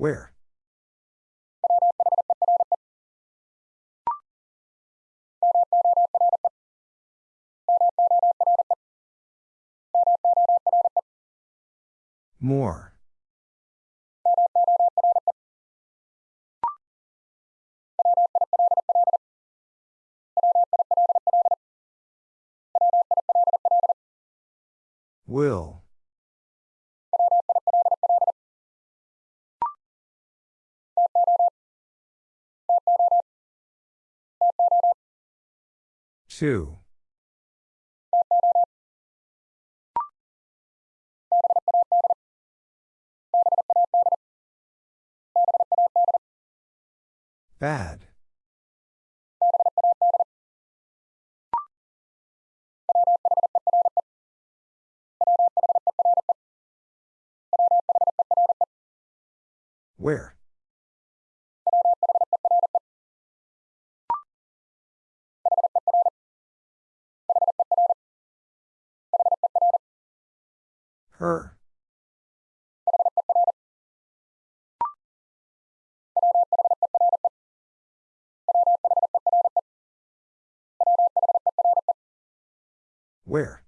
Where? More. Will. Two. Bad. Where? Her. Where?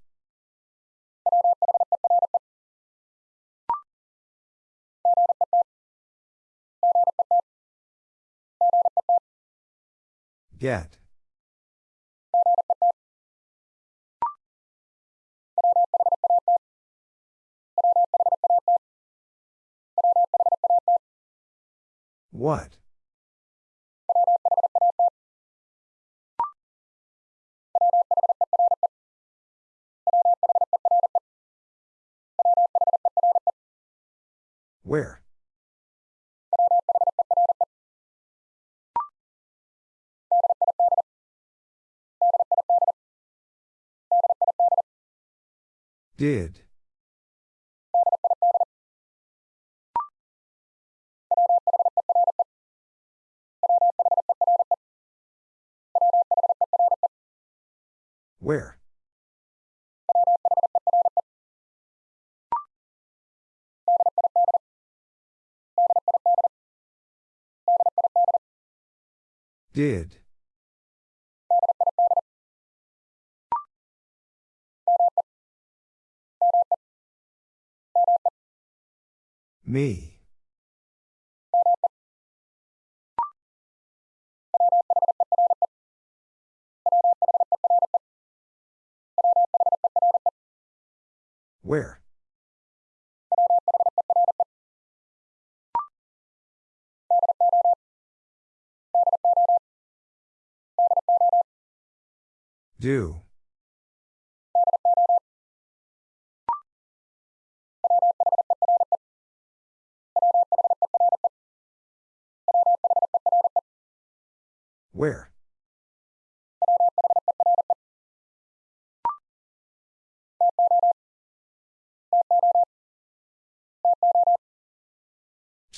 Get. What? Where? Did. Where? Did. Me. Where? Do. Where?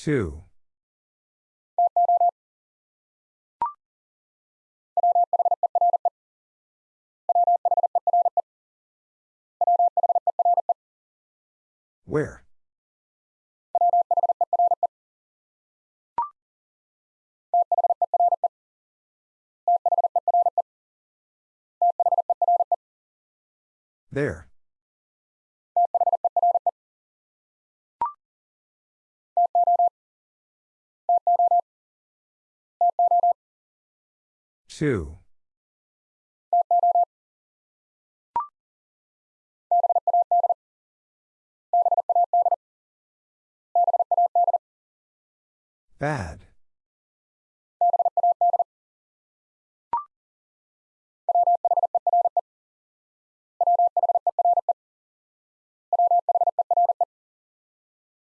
Two. Where? There. Two. Bad.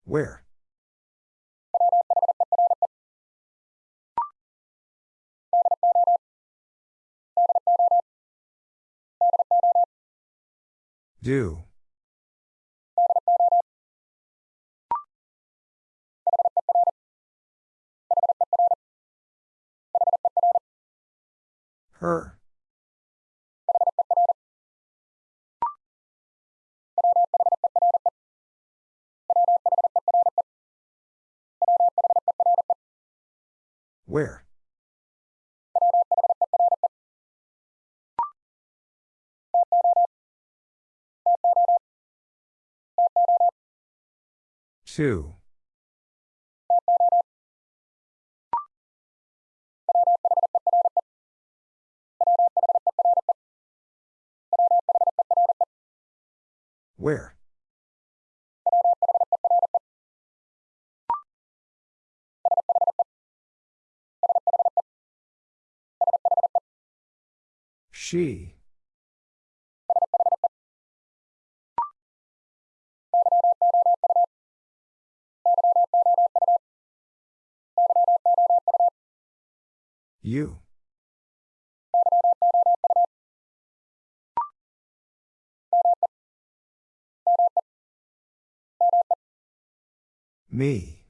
Where? Do. Her. Where? Two. Where? She. You. Me.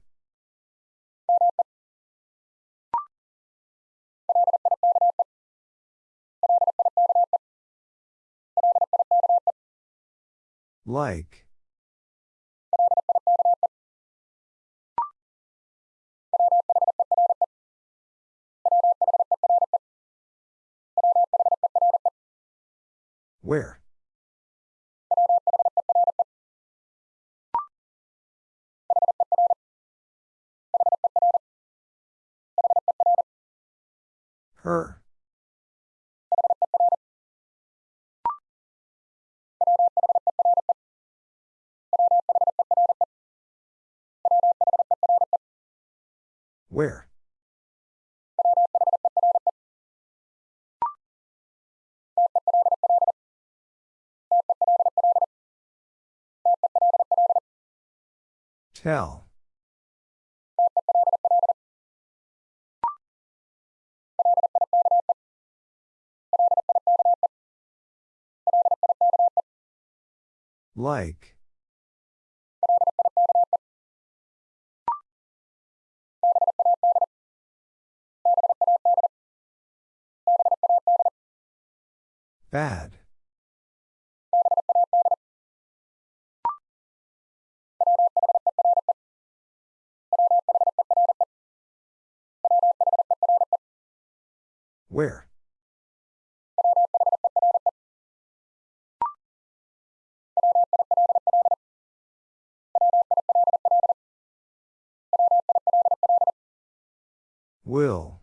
Like. Where? Her. Where? Tell. Like. Bad. Where? Will.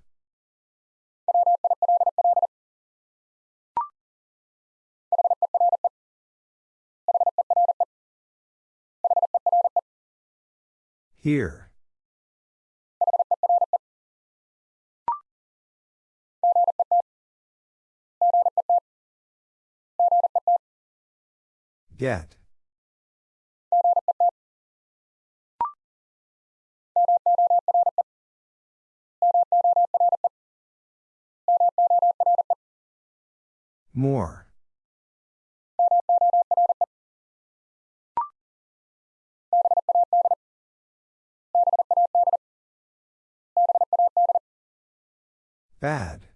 Here. Get. More. Bad.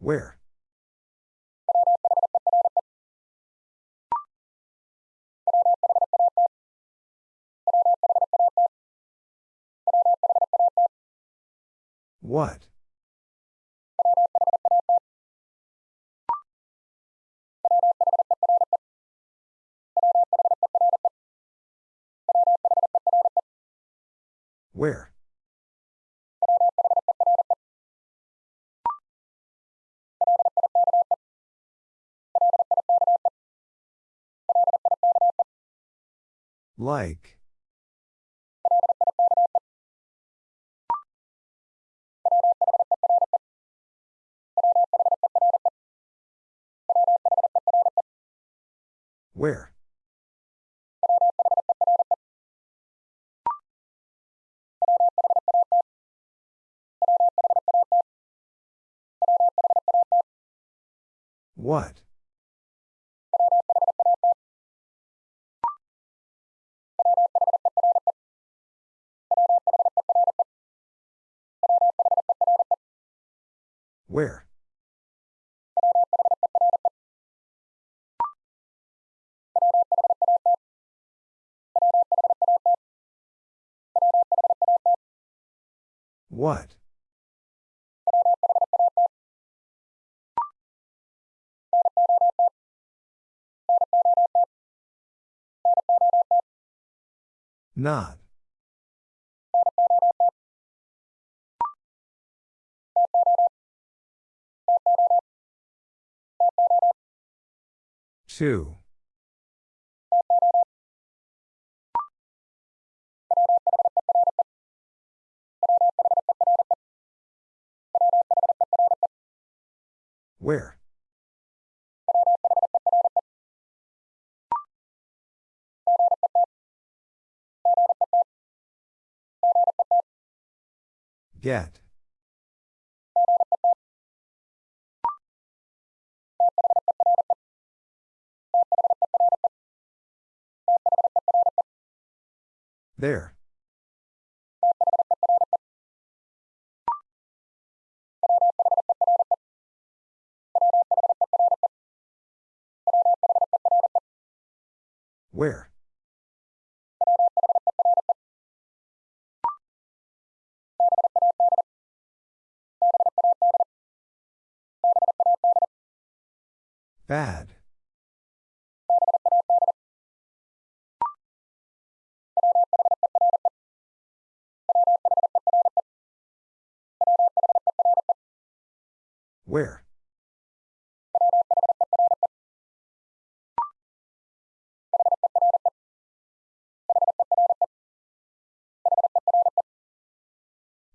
Where? What? Where? Like. Where? What? Where? What? Not. Two. Where? Get. There. Where? Bad. Where?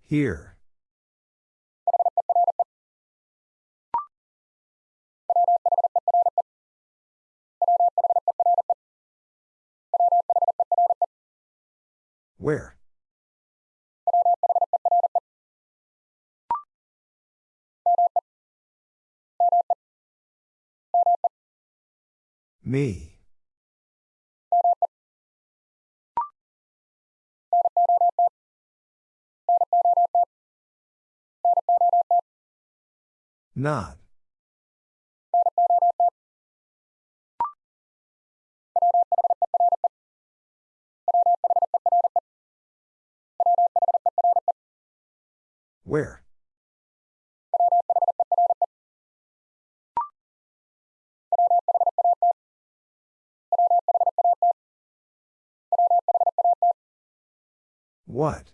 Here. Where? Me. Not. Where? What?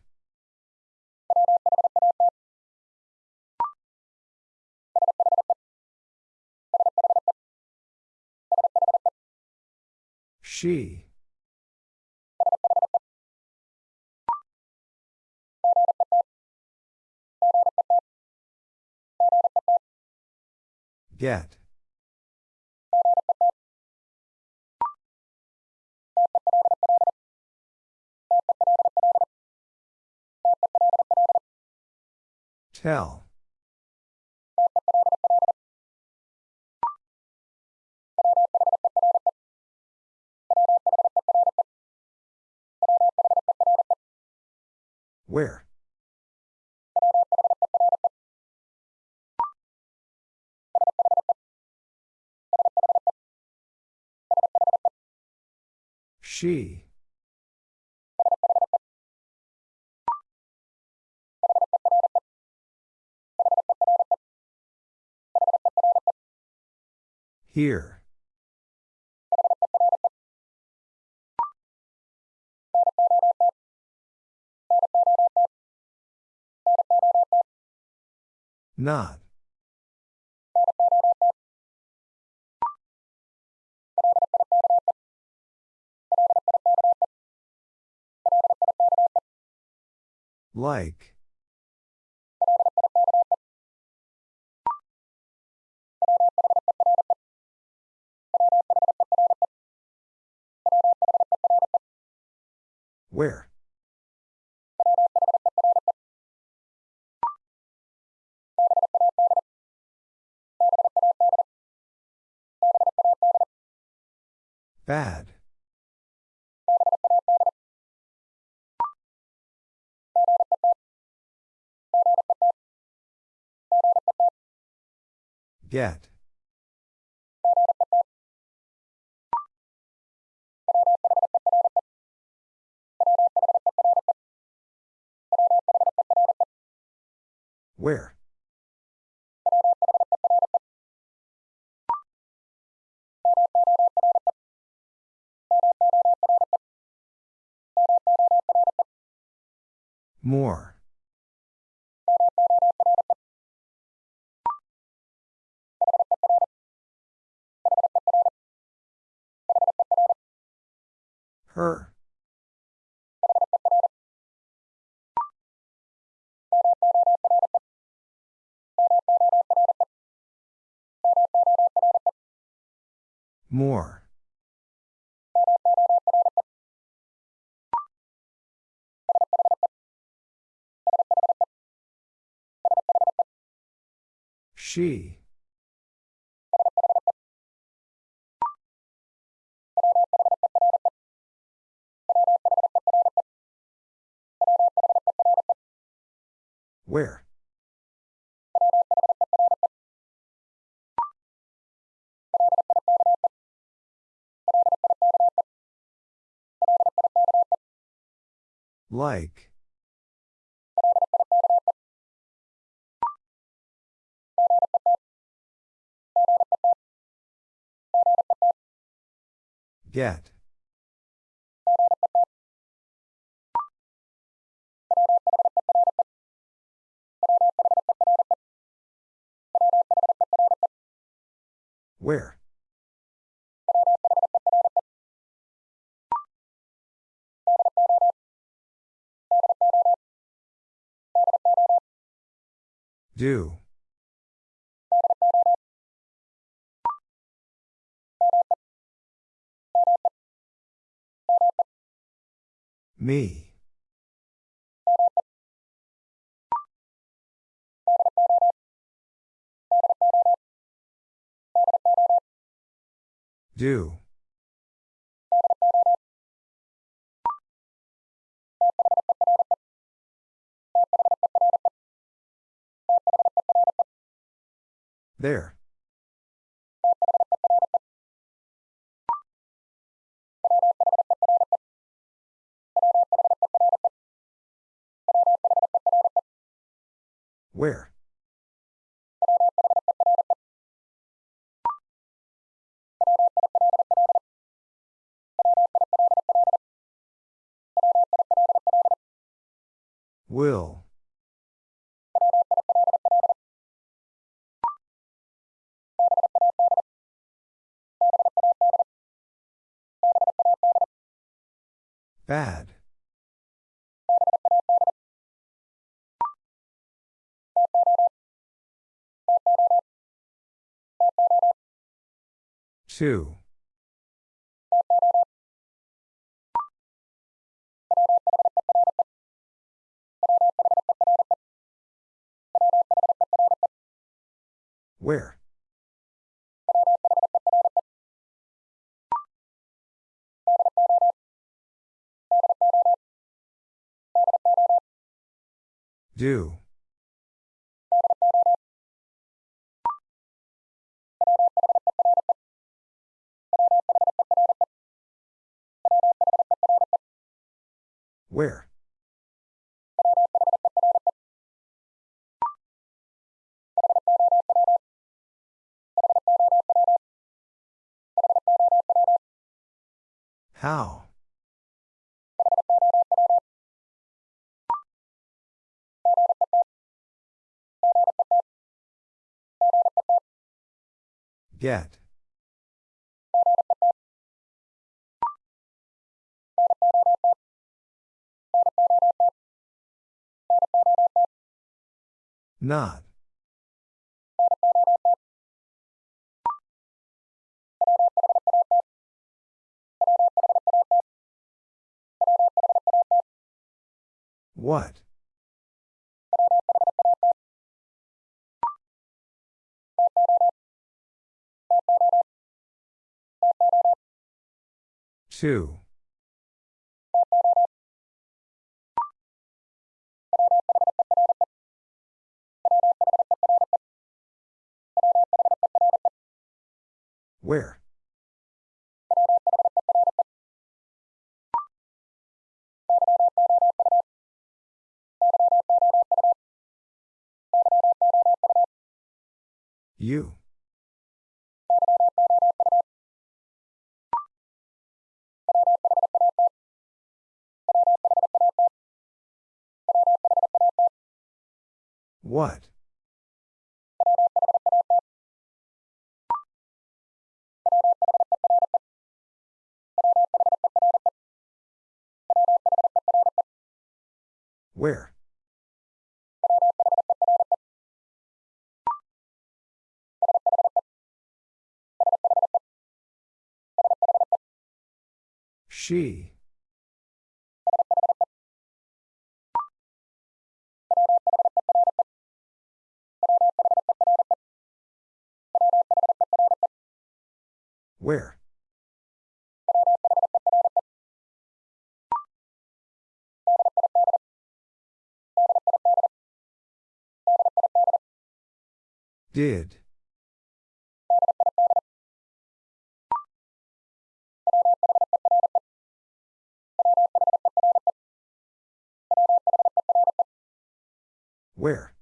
She. Get. Tell. Where? She. Here. Not. Like. Where? Bad. Get. Where? More. Her. More. She. Where? Like. Get. Where? Do. Me. Do. There. Where? Will. Bad. Two. Where? Do. Where? How? Get. Not. What? Two. Where? You. What? Where? She. Where? Did. Where?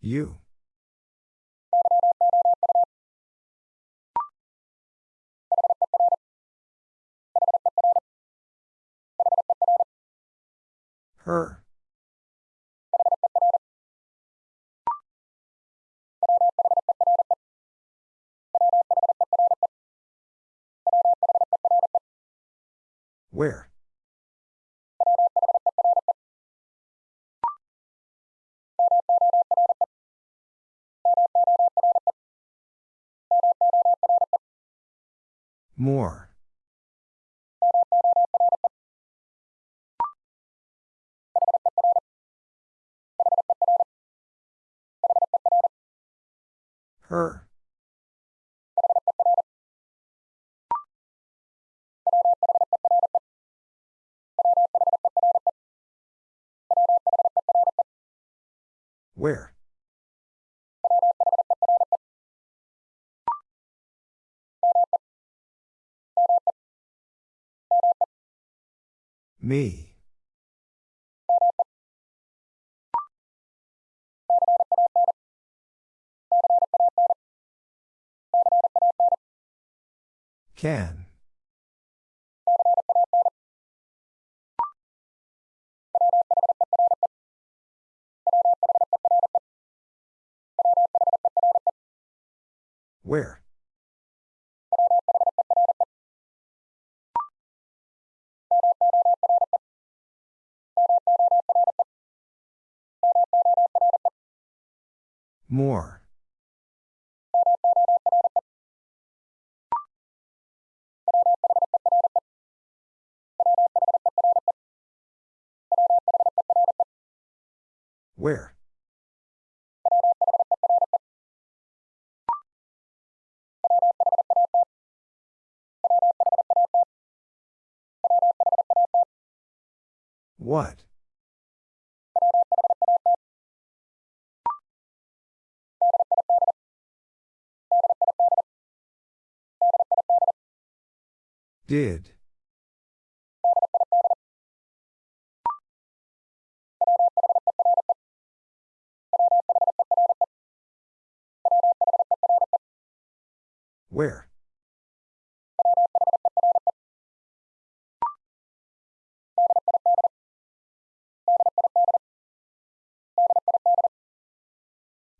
You. Her. Where? More. Her. Where? Me. Can. Where? More. Where? What? Did. Where?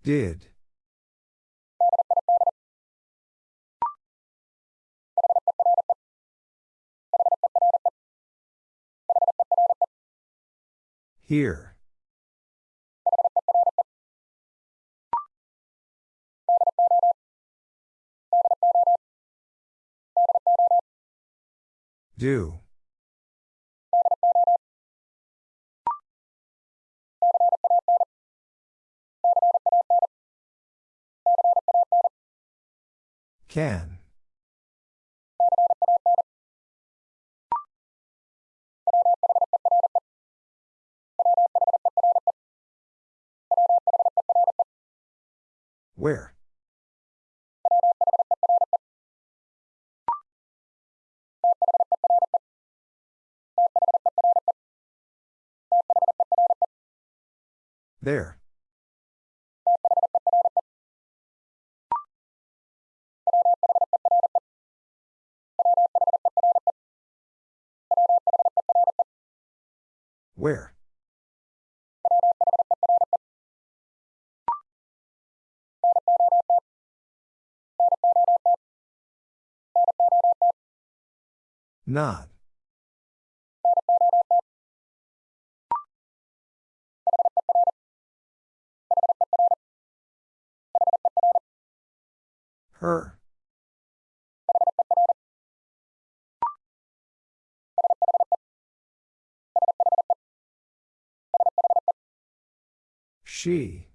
Did. Here. Do. Can. Where? There. Where? Not. Her. She.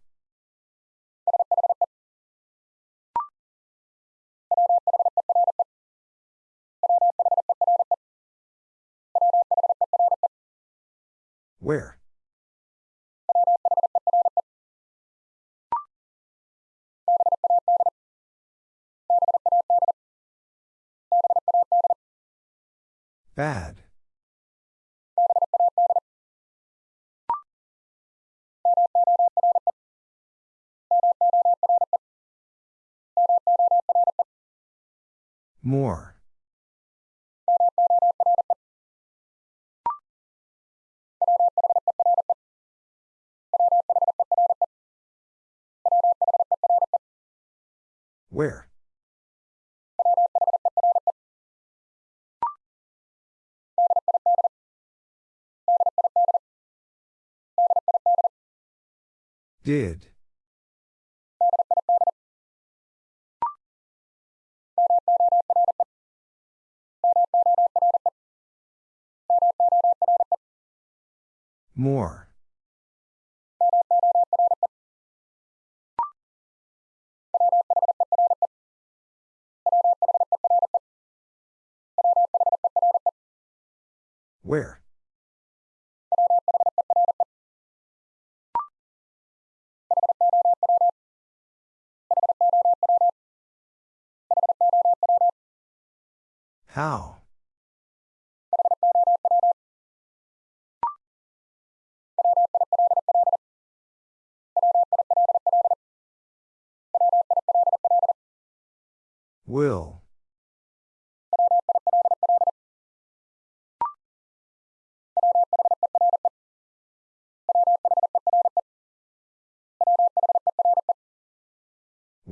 Where? Bad. More. Where? Did. More. Where? How? Will.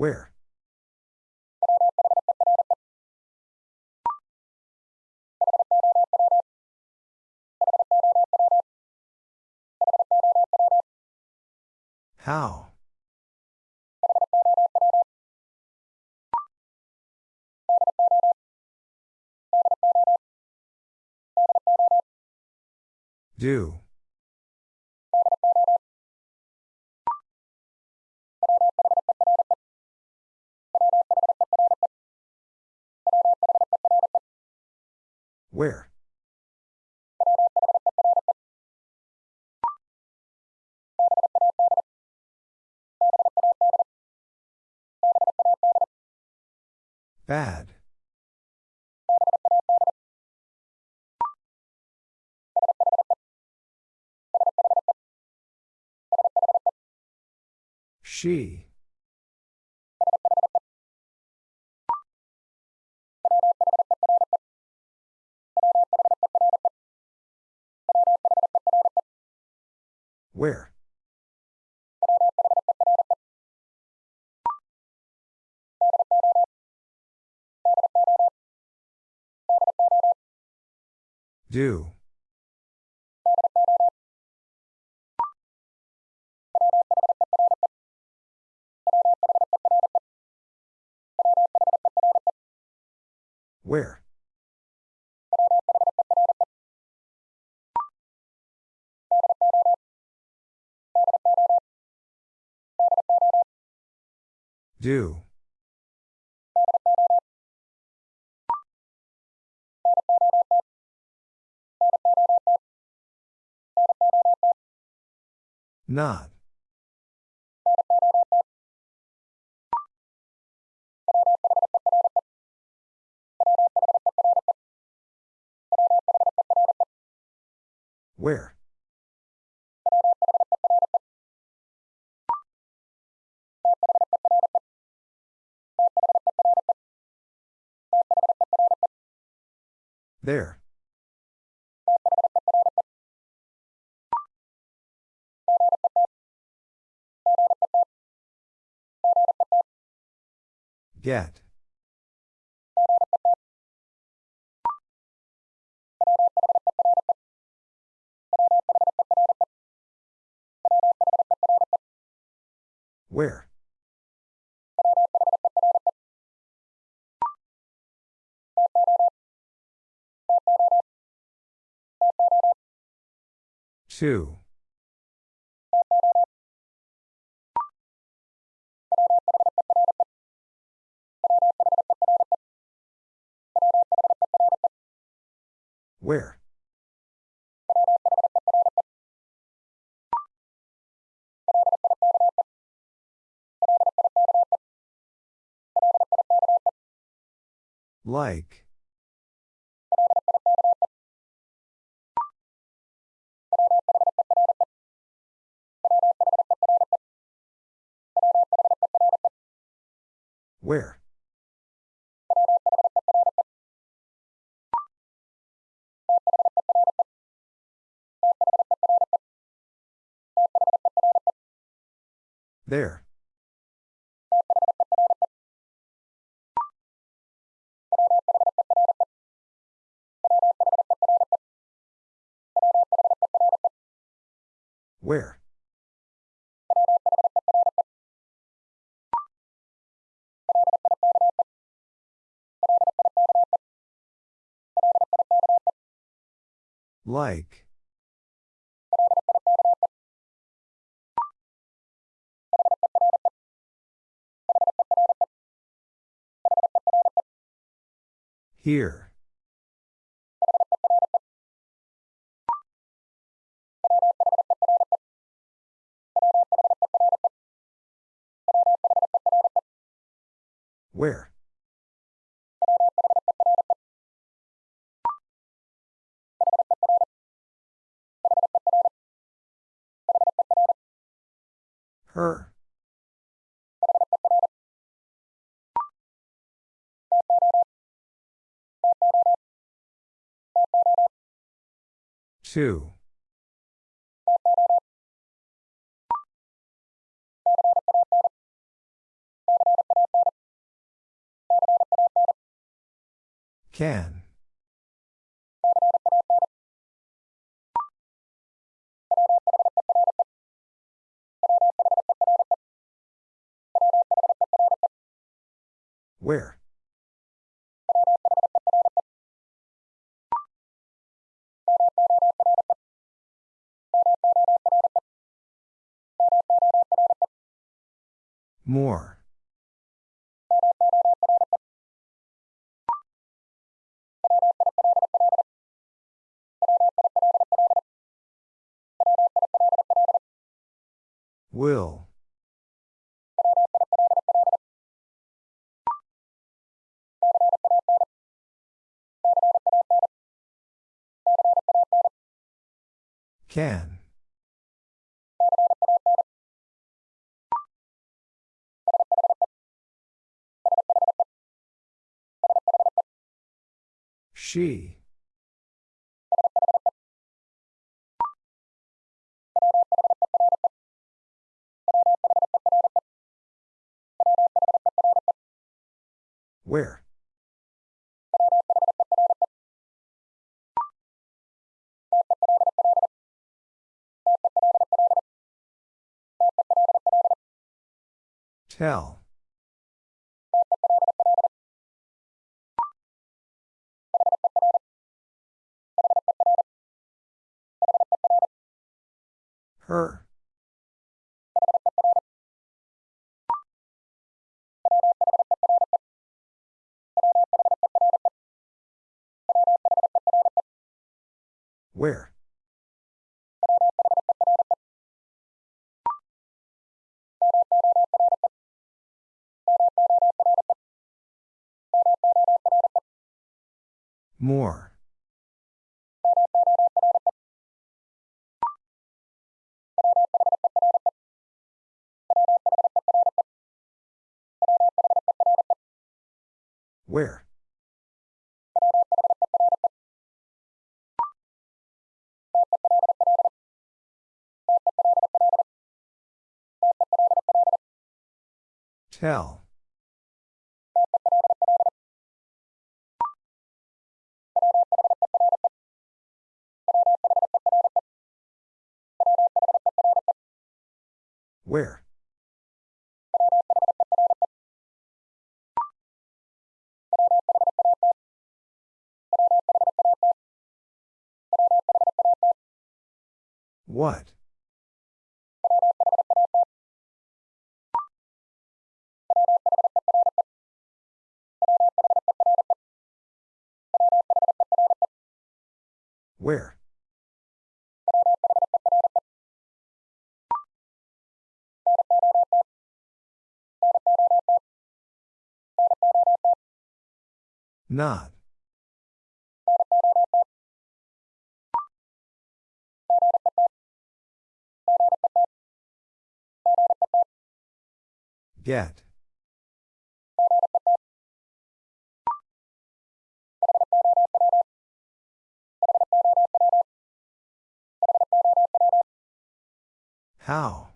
Where? How? Do. Where? Bad. She. Where? Do. Where? Do. Not. Where? There. Get. Where? Two. Where? Like. Where? There. Where? Like. Here. Where? Her. Two. Can. Where? More. Will. Can. She. Where? Tell. Her. Where? More. Where? Tell. Where? What? Where? Not. Get. How?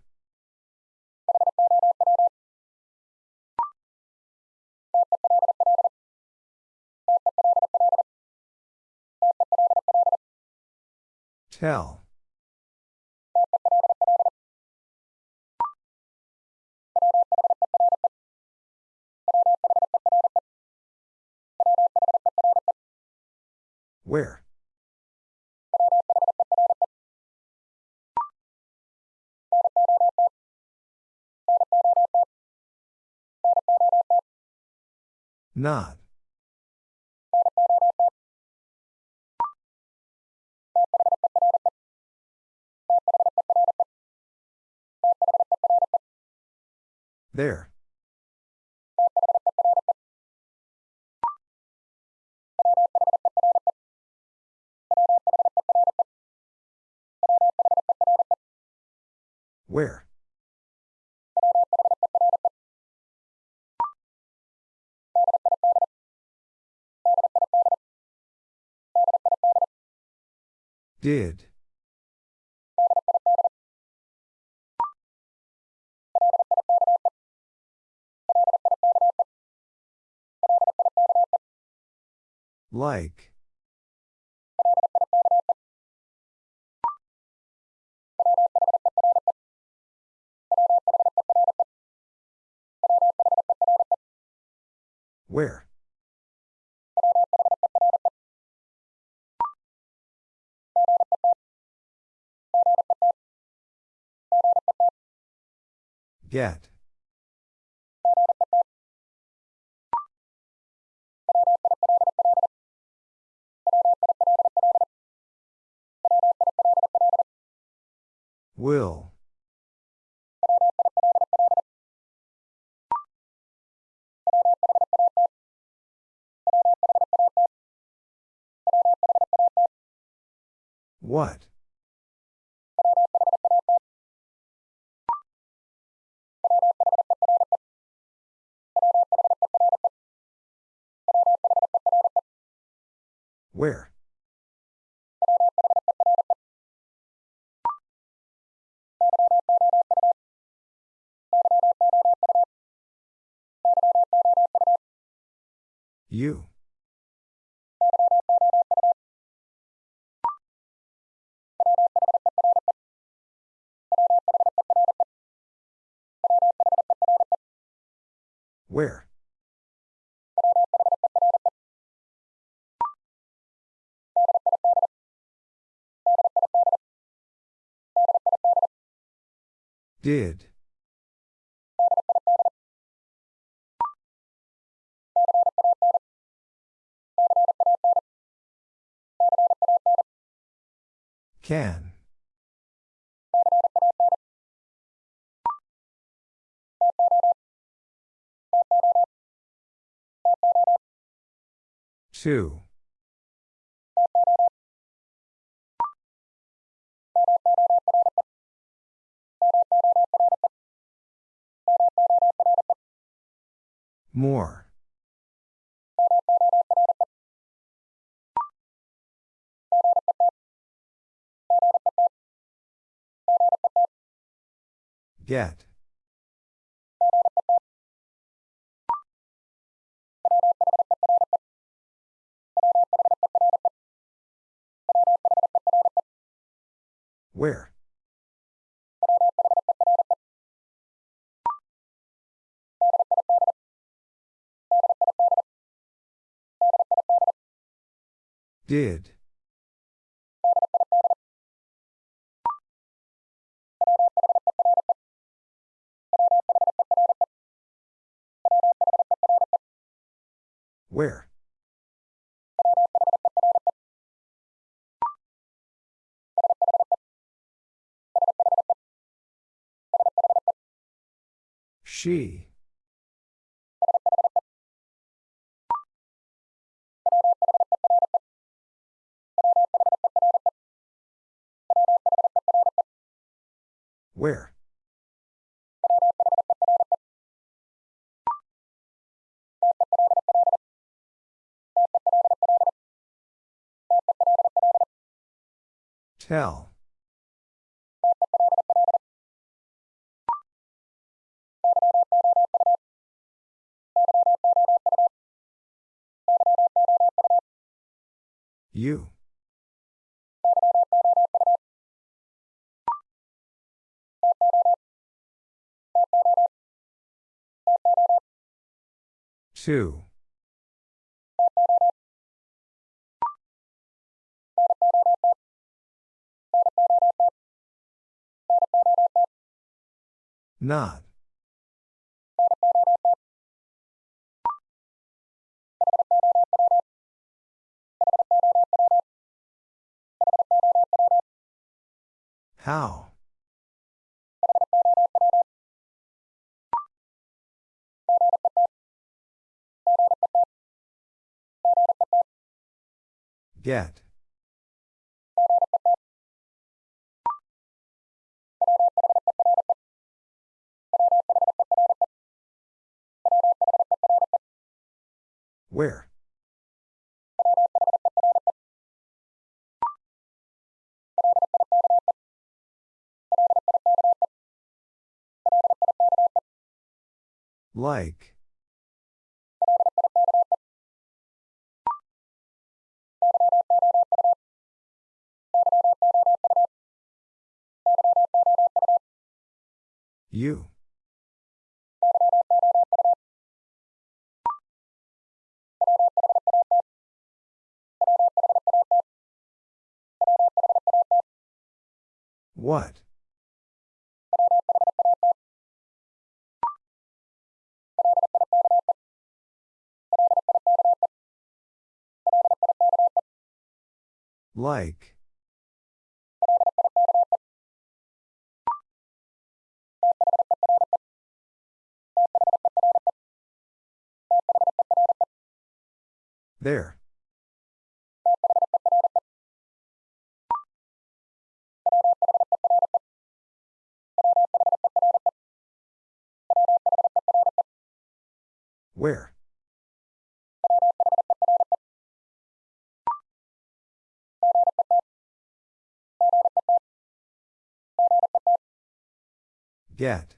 Tell. Where? Not. There. Where? Did. Like. Where? Get. Will. What? Where? You. Where? Did. Can. Two. More. Get. Where? Did. Where? She. Where? Tell. You. Two. Not. How? Get. Where? Like. You. What? Like. There. Where? Get.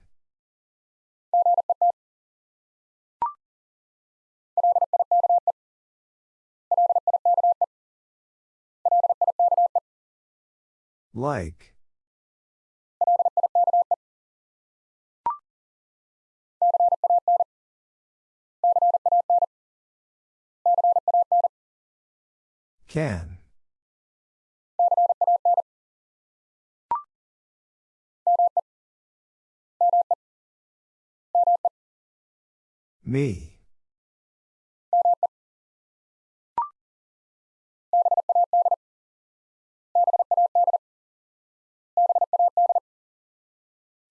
Like. Can. Me.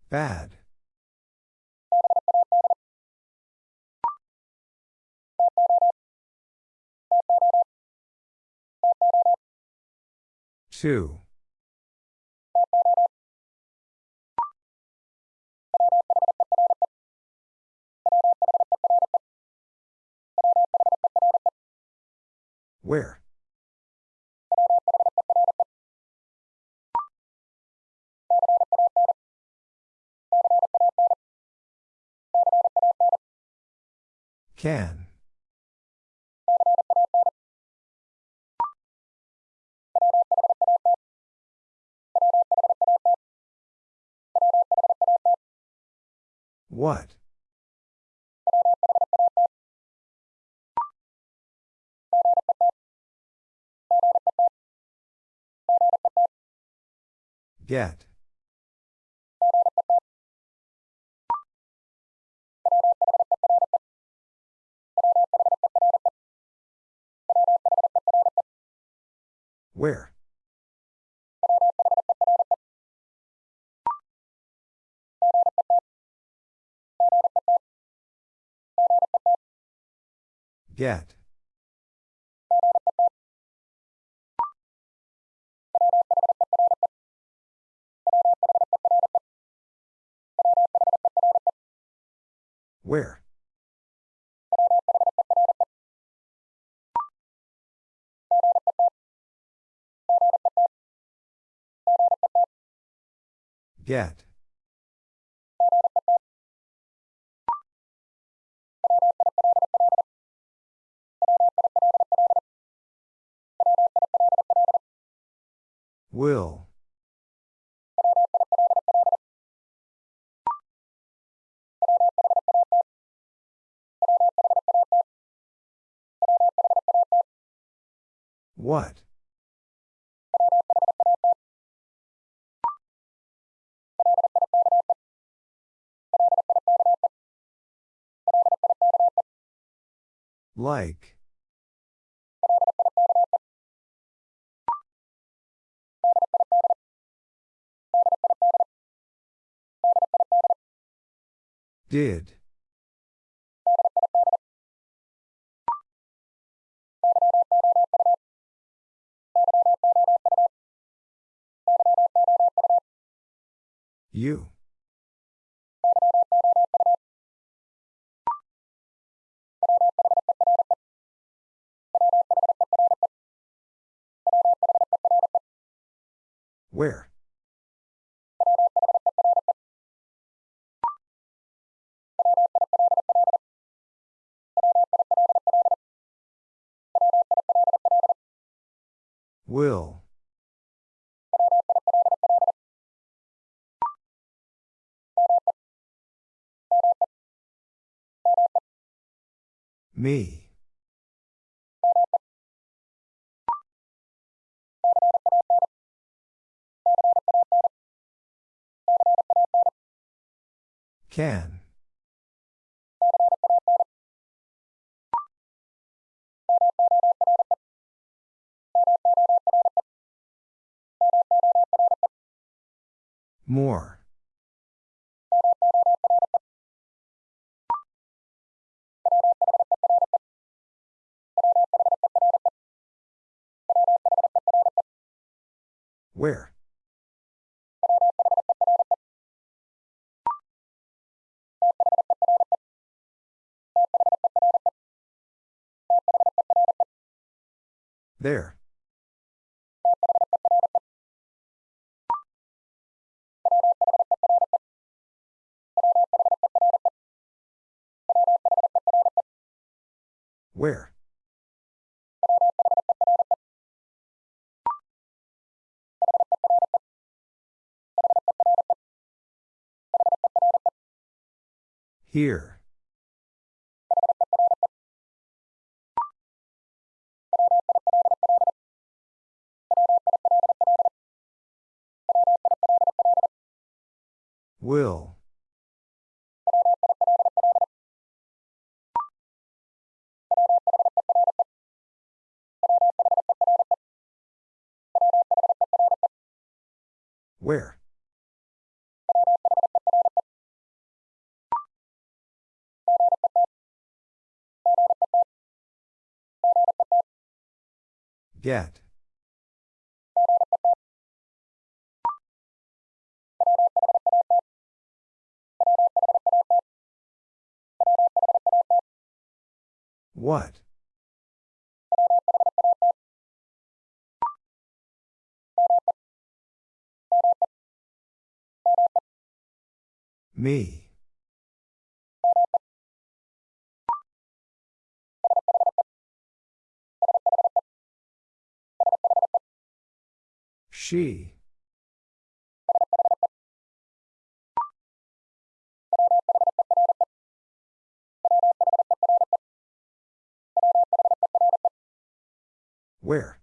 Bad. Two. Where? Can. What? Get. Where? Get. Where? Get. Will. What? Like. Did. You. Where? Will. Me. Can. More. Where? There. Where? Here. Will. Where? Get. What? Me. She. Where?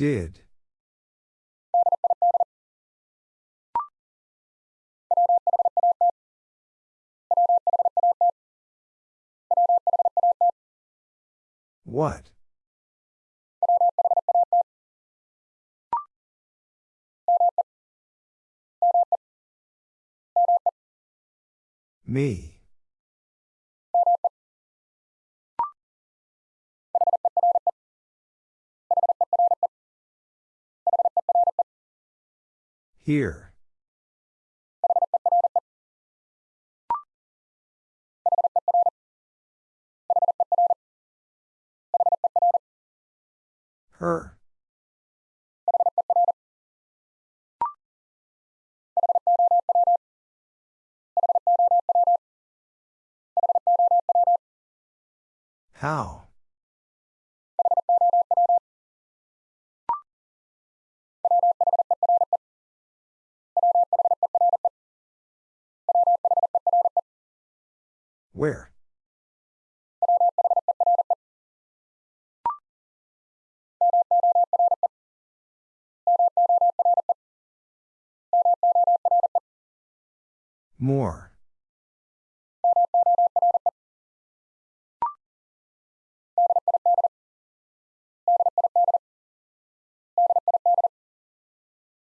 Did. What? Me. Here. Her. How? Where? More.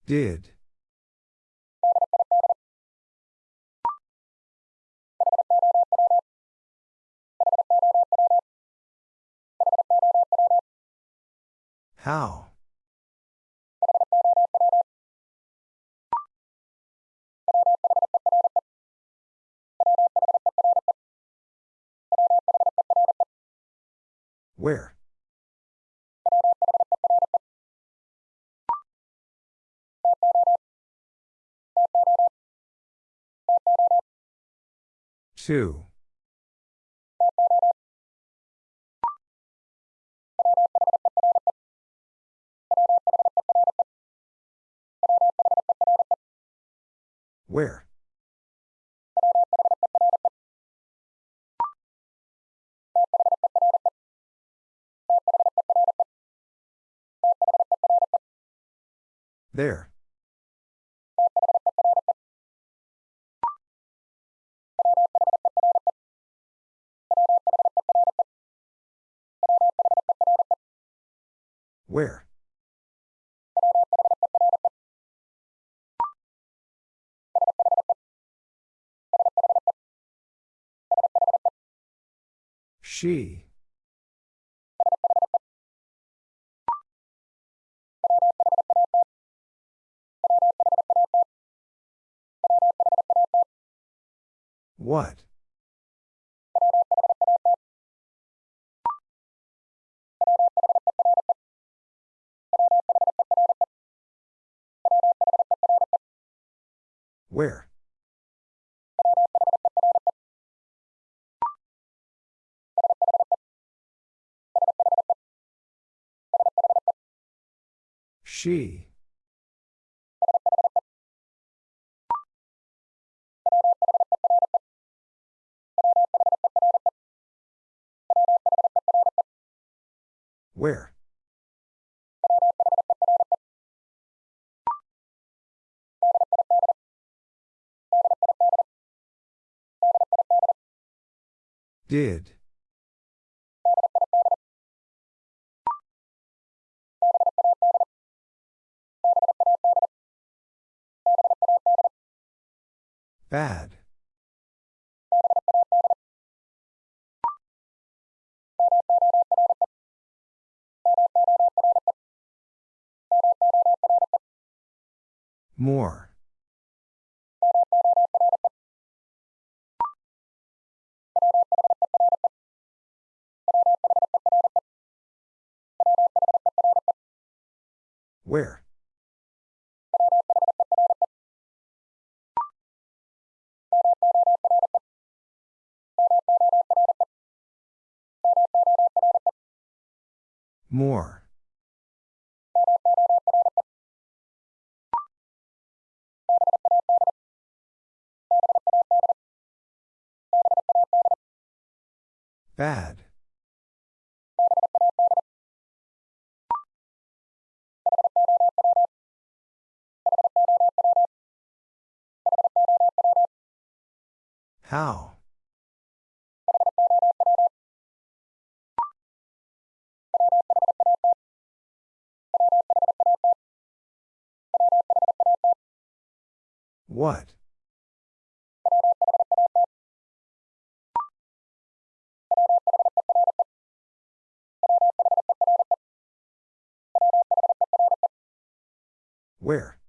Did. How? Where? Two. Where? There. Where? She. What? Where? She. Where? Did. Bad. More. Where? More. Bad. How? What? Where?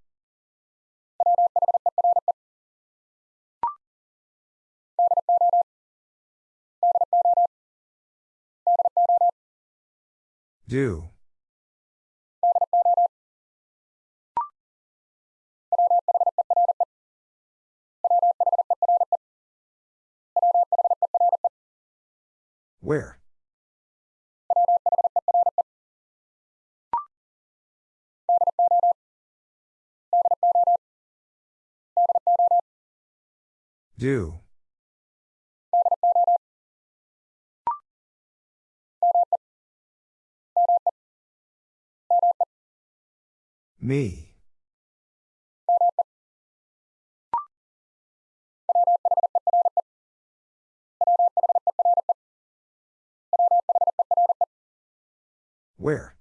Do. Where? Do. Me. Where?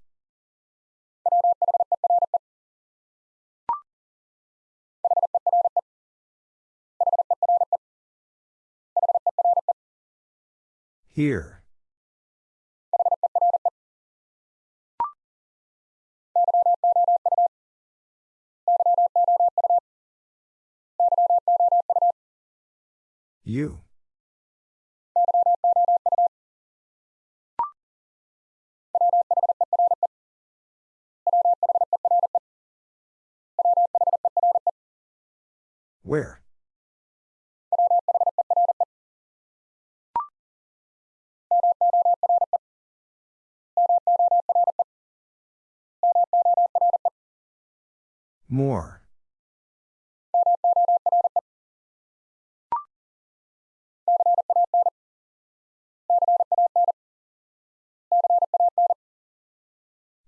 Here. You. Where? More.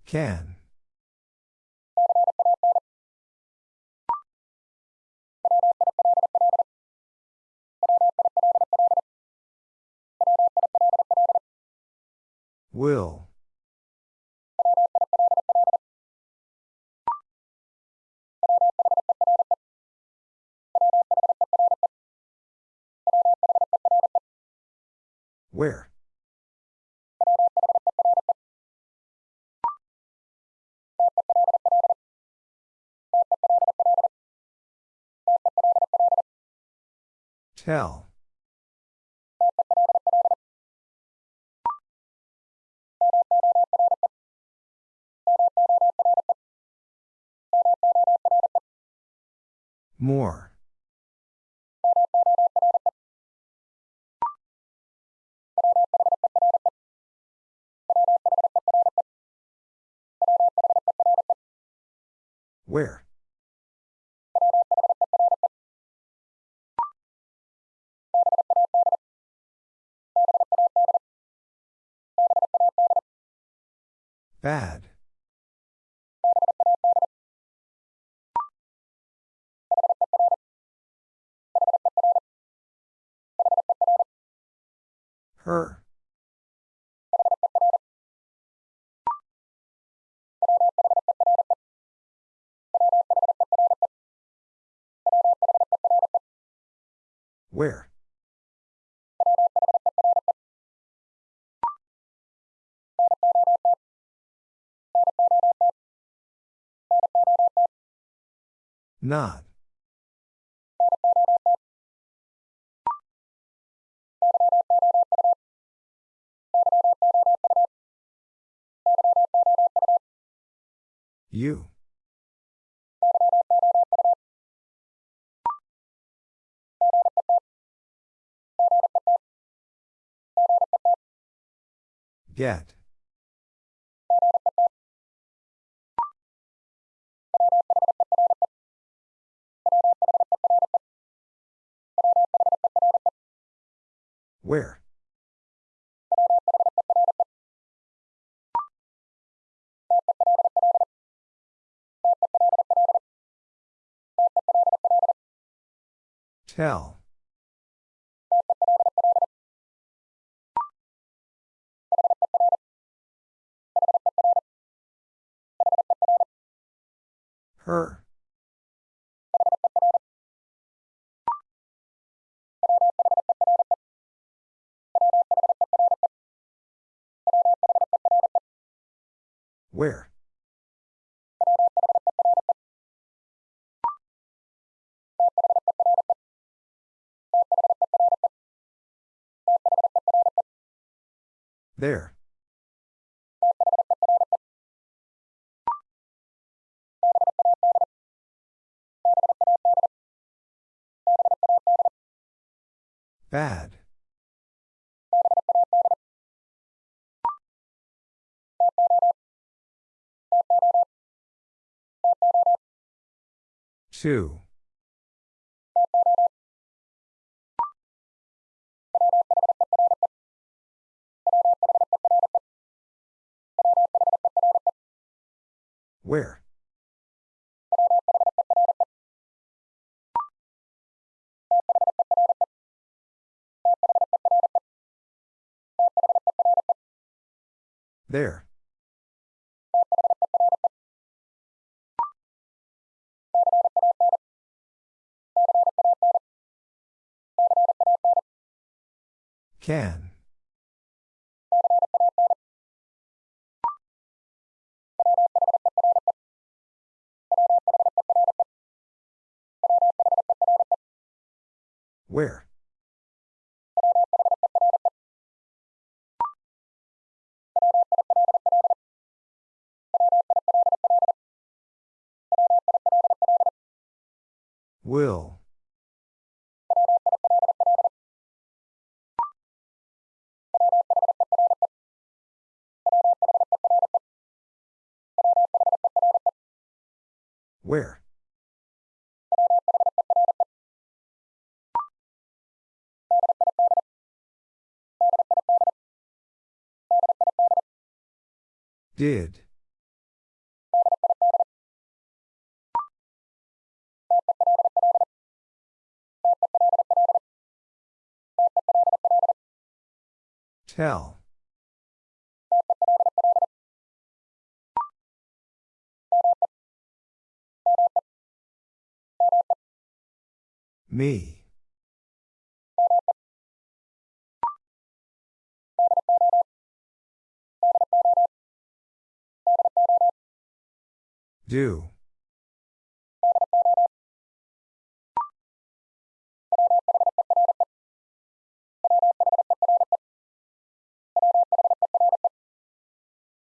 Can. Will. Where? Tell. More. Where? Bad. Her. Where? Not. You. Get. Where? Tell. Her. Where? There. Bad. Two. Where? There. Can. Where? Will. Where? Did. Tell. Me. Do.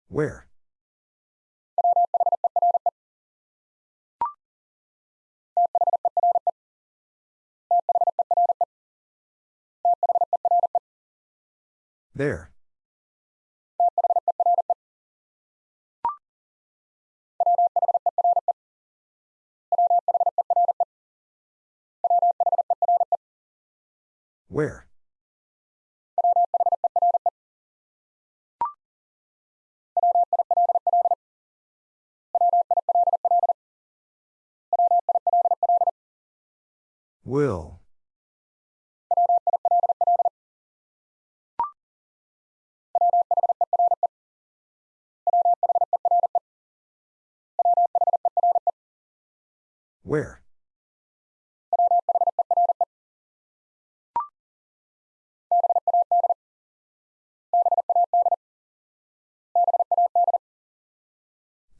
Where? There. Where? Will. Where?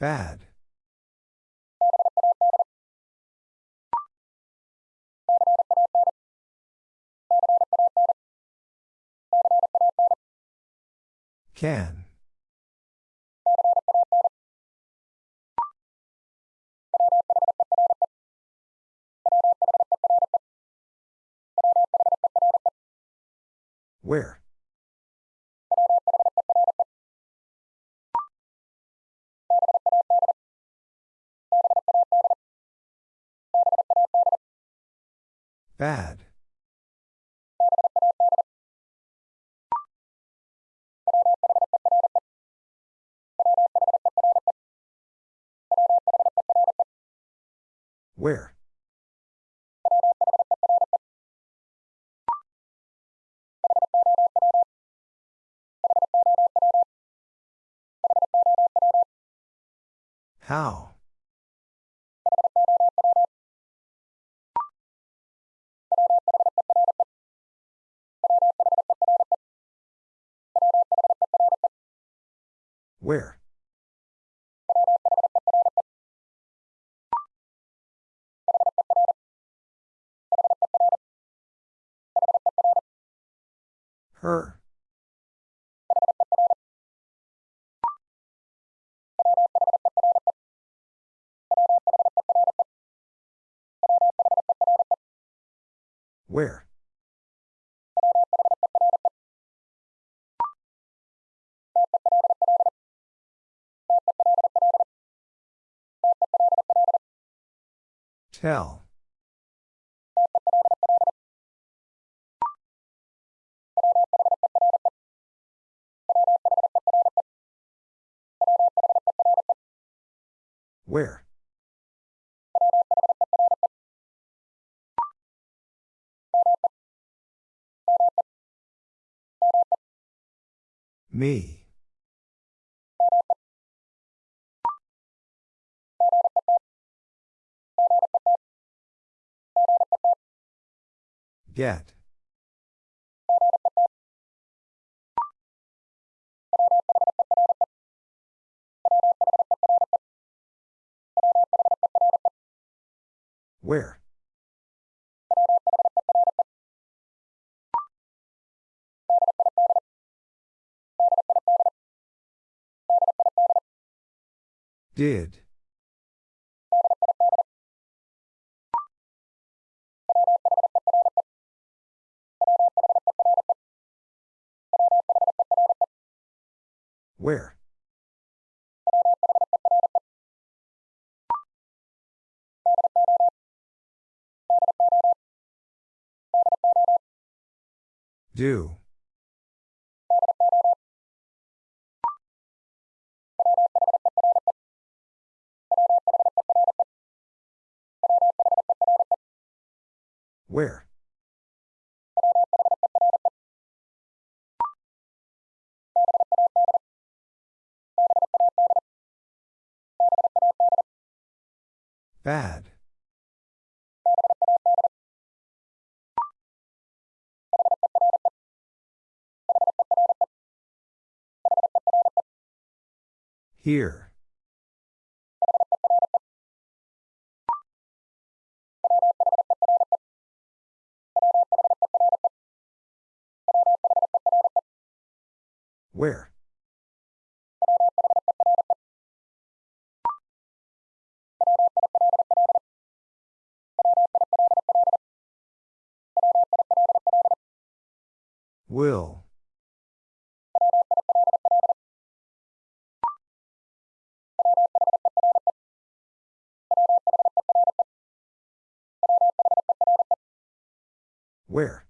Bad. Can. Where? Bad. Where? How? Where? Her. Where? Tell. Where? Me. Get. Where? Did. Where? Do. Where? Bad. Here. Where? Will. Where?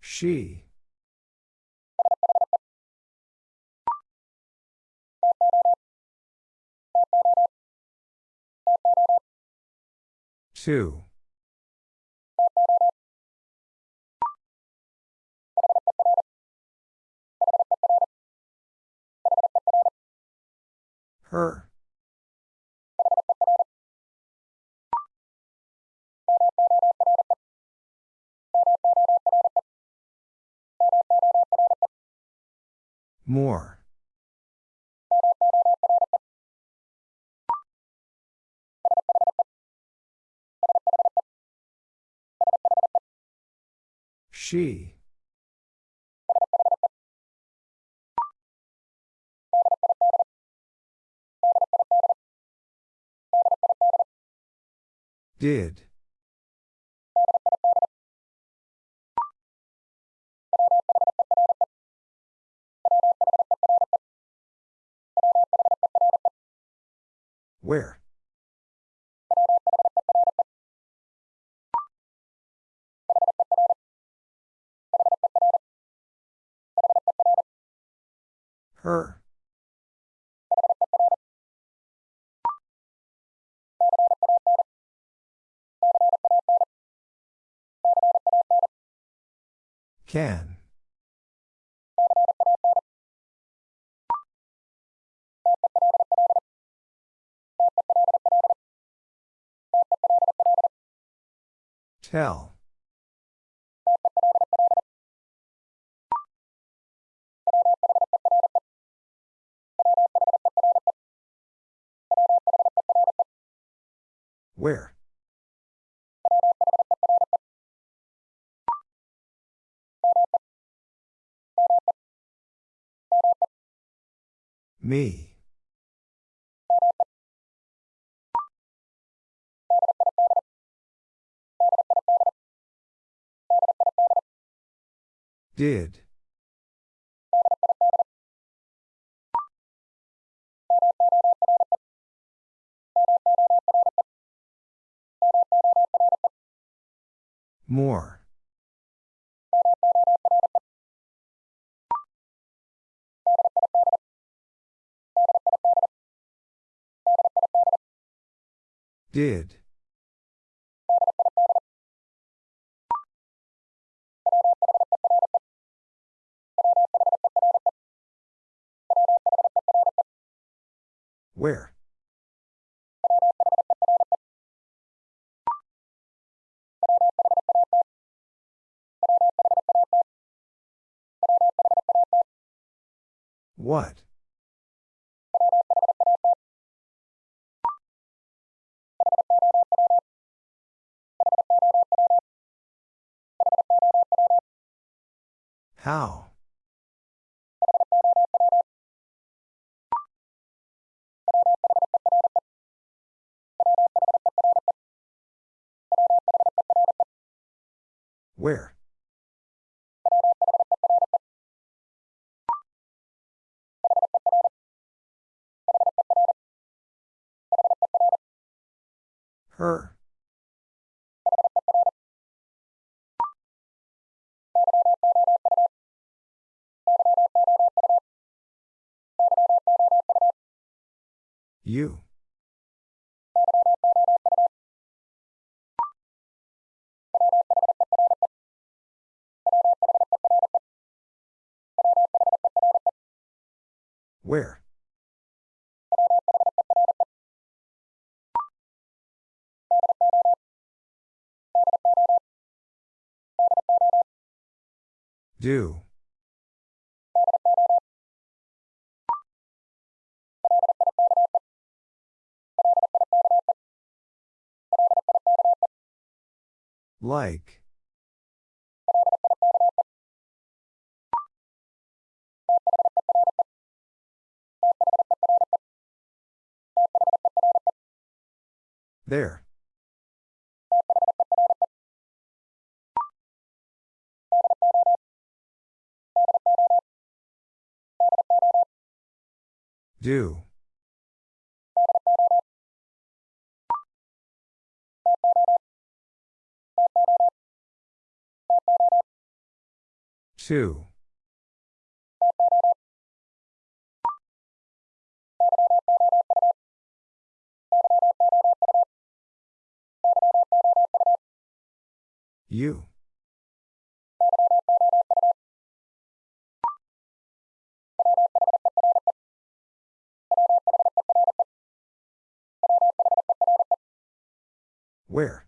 She. Two. Her. More. She. Did. Where? Her. Can. Tell. Where? Me. Did. More. Did. Where? What? How? Where? Her. You. Where? Do. Like. There. Do. Two. You. Where?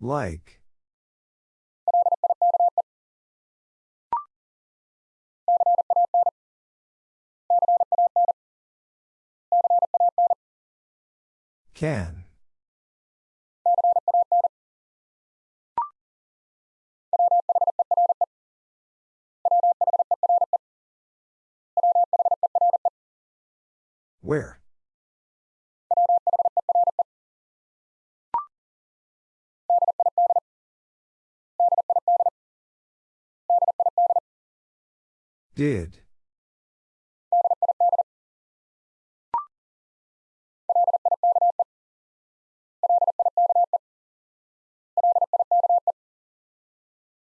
Like. Can. Where? Did.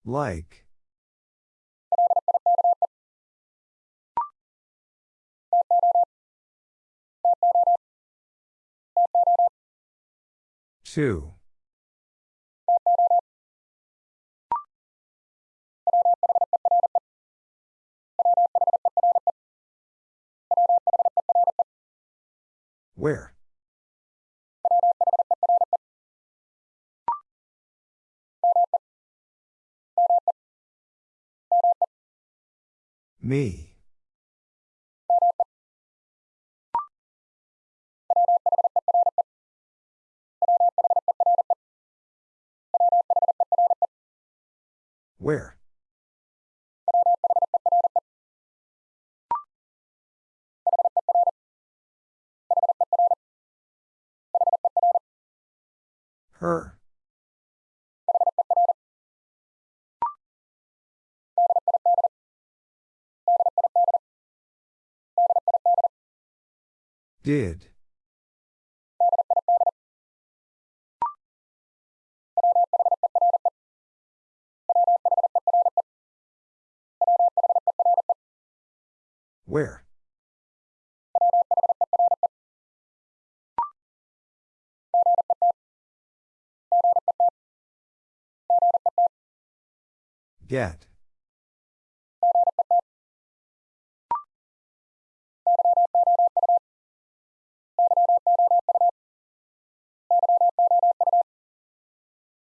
Like. Two. Where? Me. Where? Her. Did. Where? Get.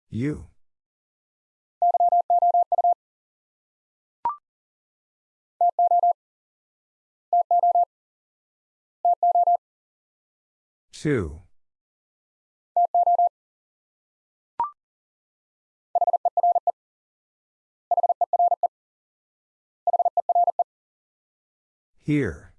You. Two. Here.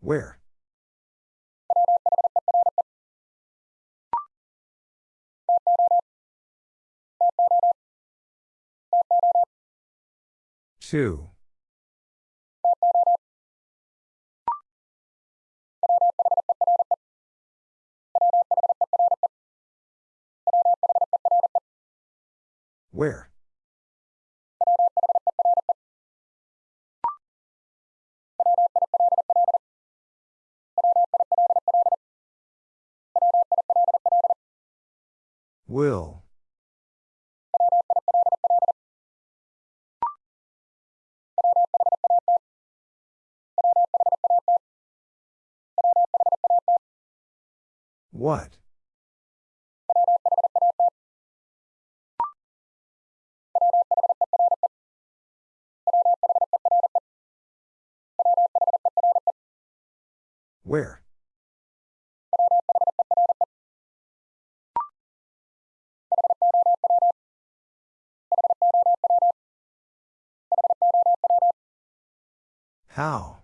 Where? Two. Where? Will. What? Where? How?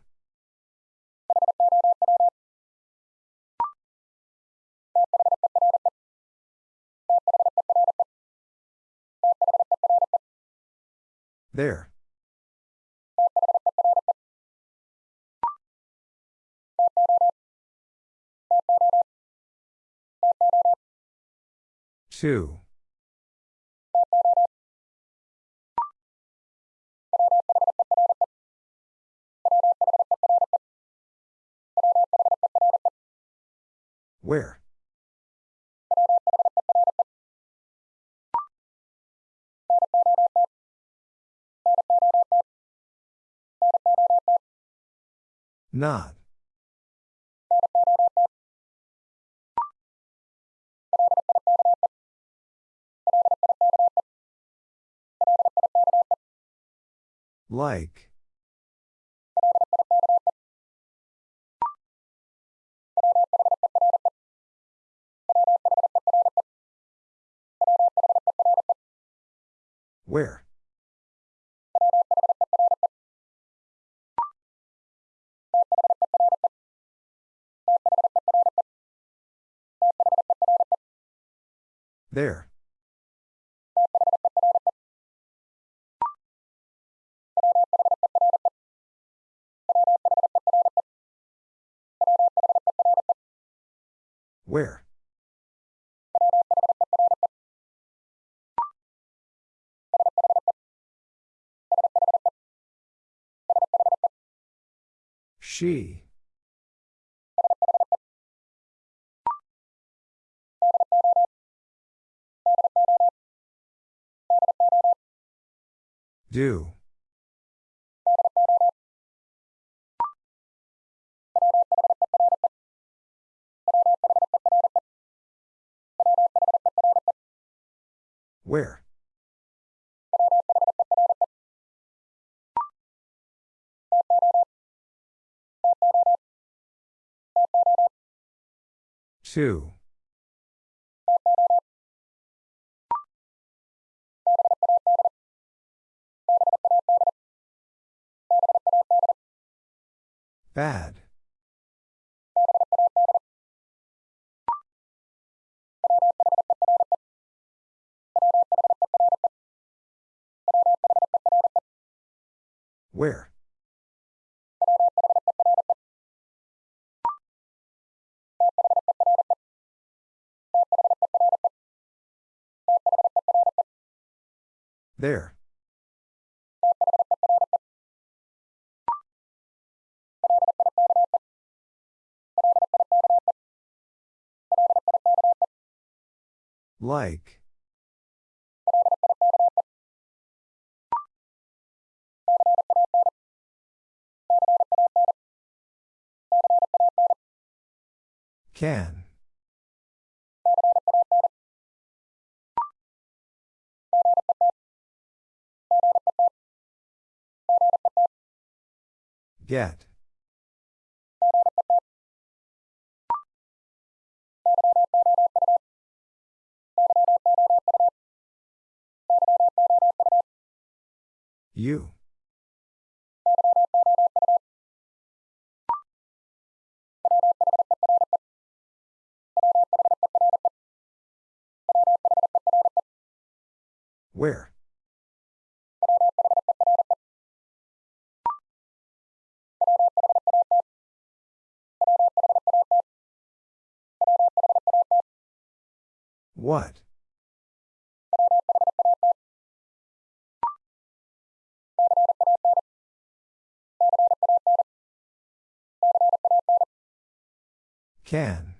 There. Two. Where? Not. Like. Where? There. Where? She. Do. Where? Two. Bad. Where? There. Like. Can. Get. You. Where? What? Can.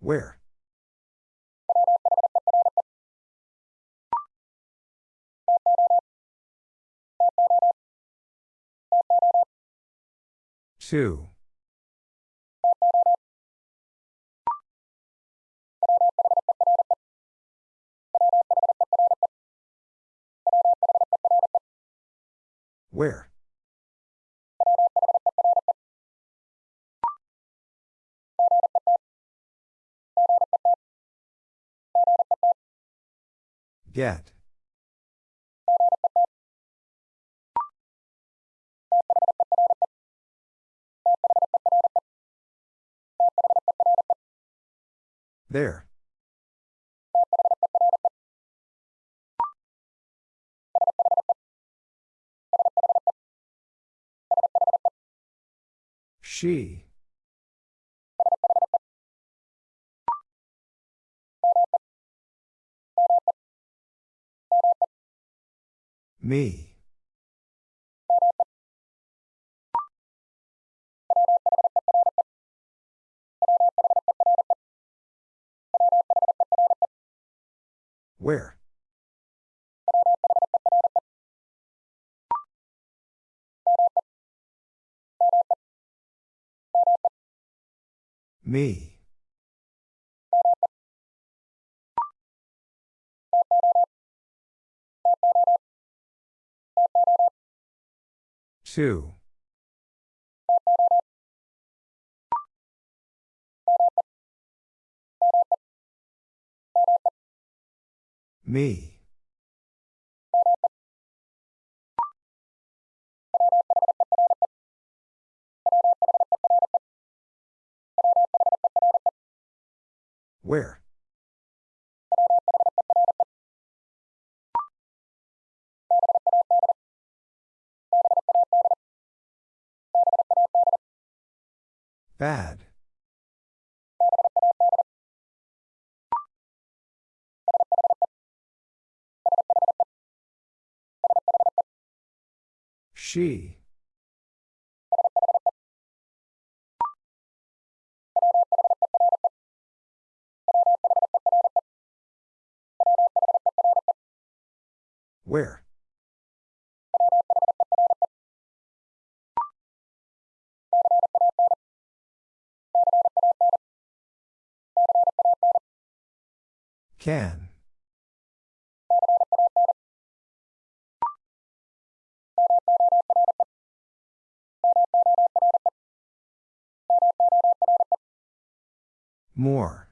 Where? Two. Where? Get. There. She. Me. Where? Me. Two. Me. Where? Bad. She. Where? Can. More.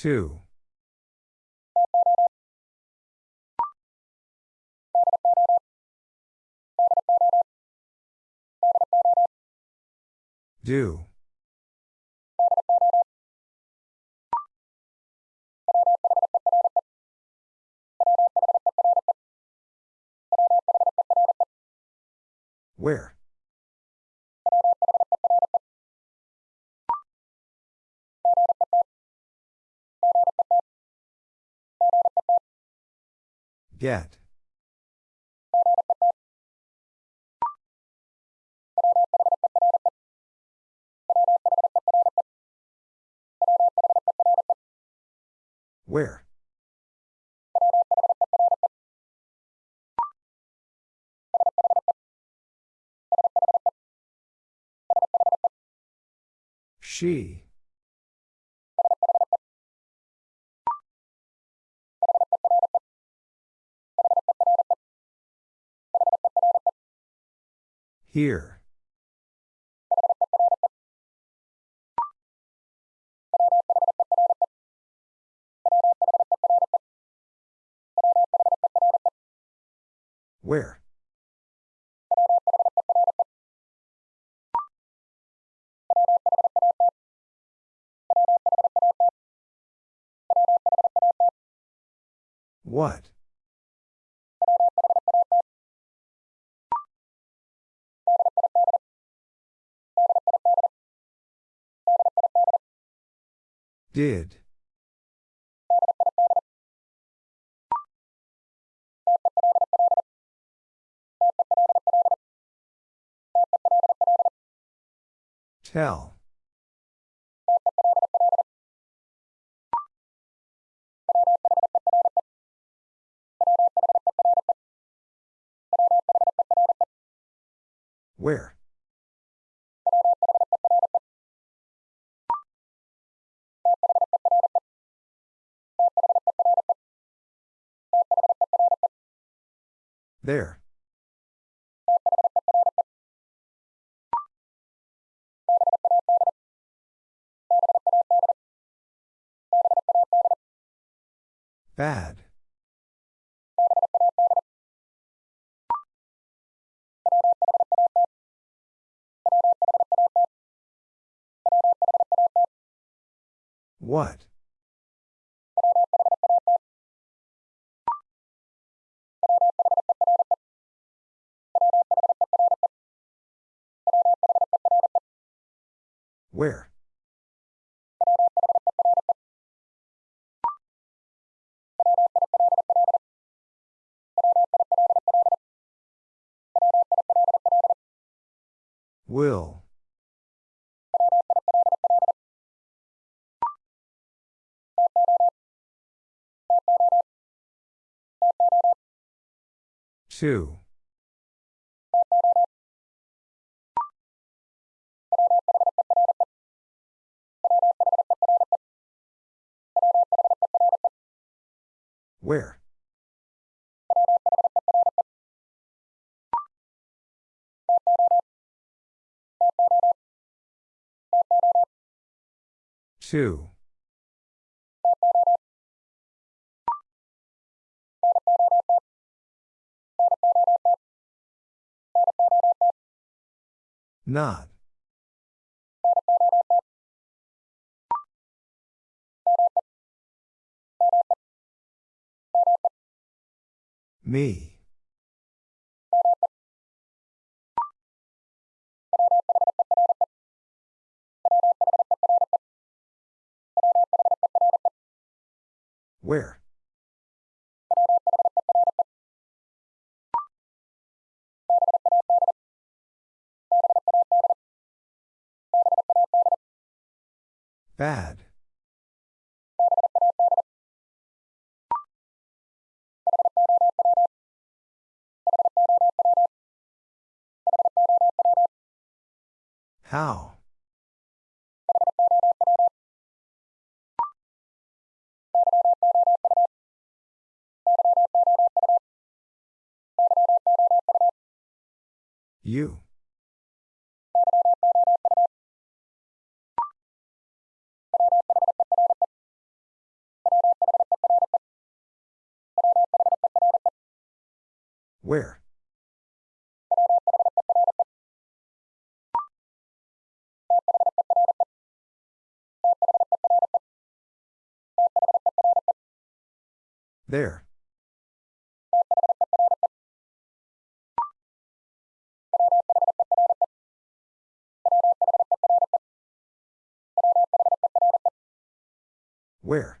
Two. Do. Where? Get. Where? She. Here. Where? What? Did. Tell. Where? There. Bad. What? Where? Will. Two. Where? Two. Not. Me. Where? Bad. How? You. Where? There. Where?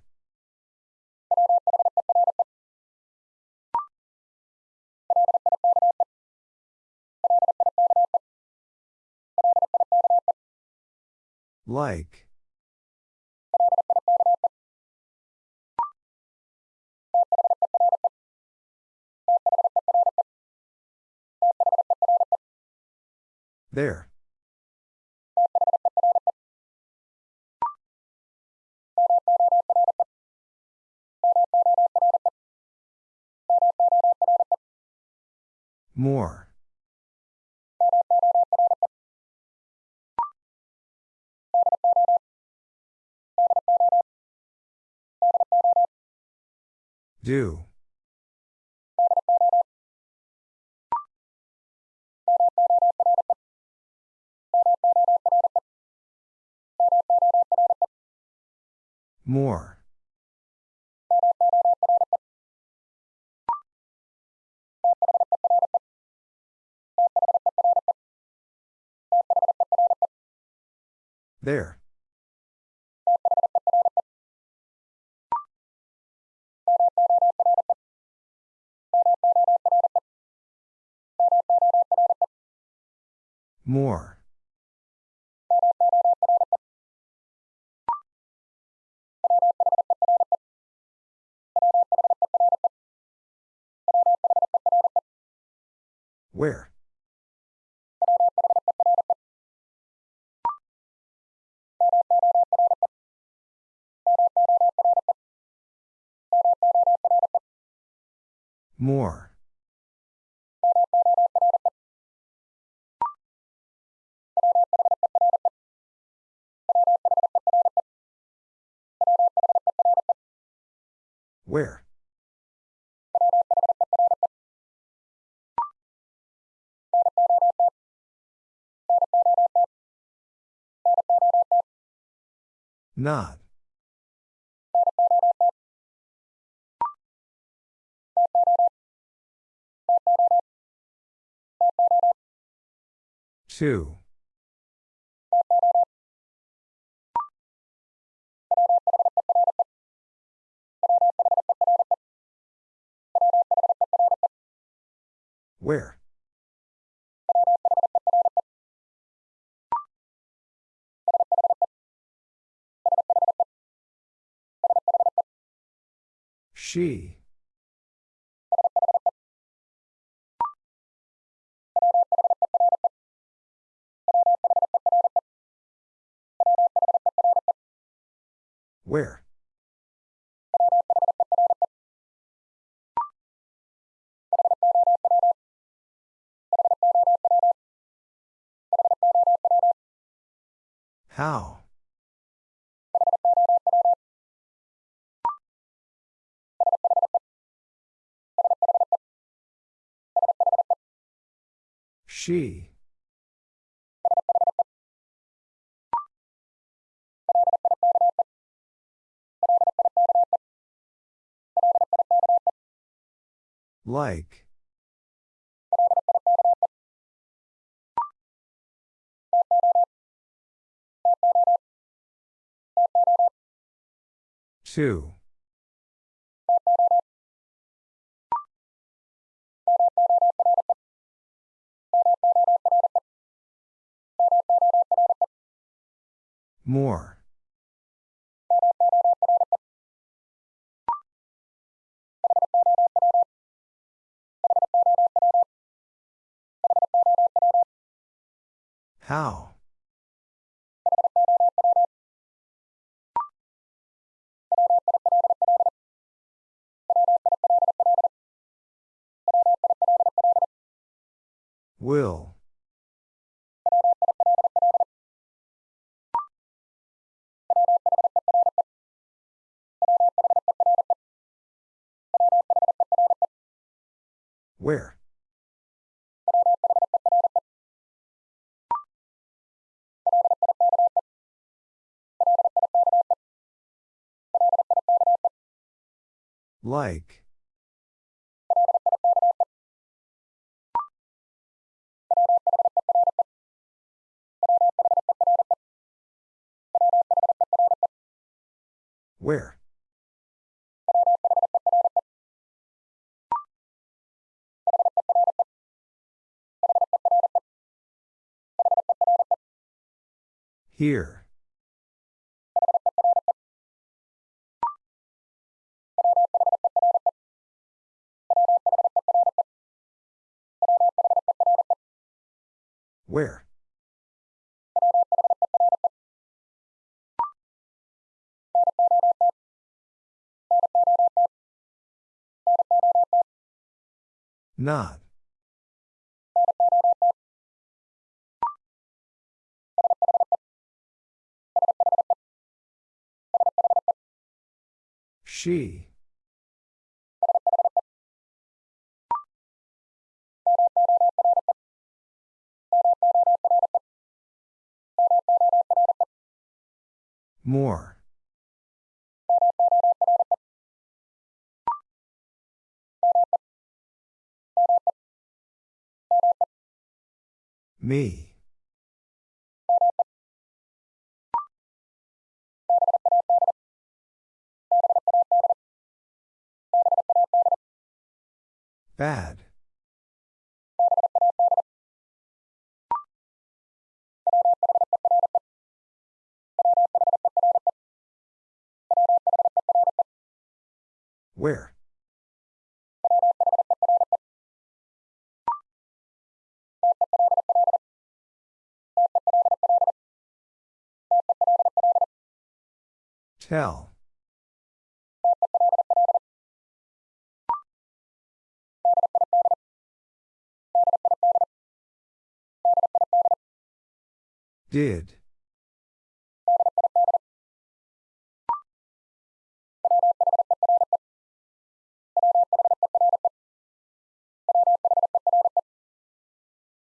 Like. There. More. Do. More. There. More. Where? More. Where? Not. Two. Where? She. Where? How? She. Like. 2. 2. More. How? Will. Where? Like. Where? Here. Where? Not. She. More. Me. Bad. Where? Tell. Did.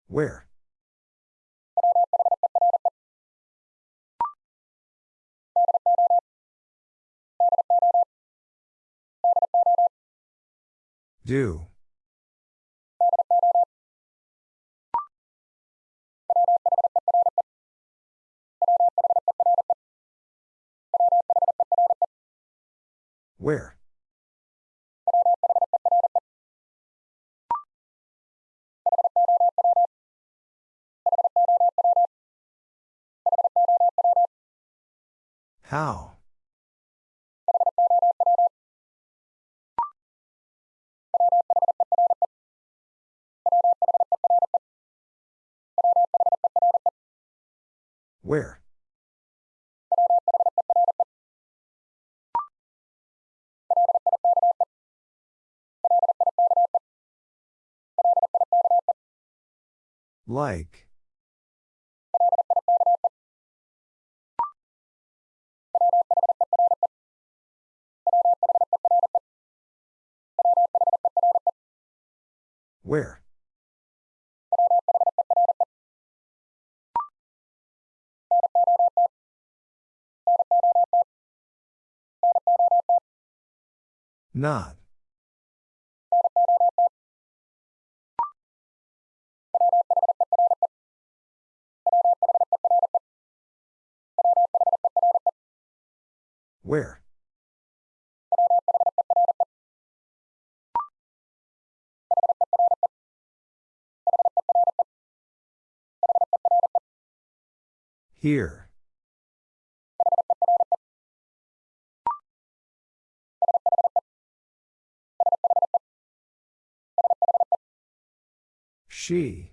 Where? Do. Where? How? Where? Like. Where? Not. Where? Here. She.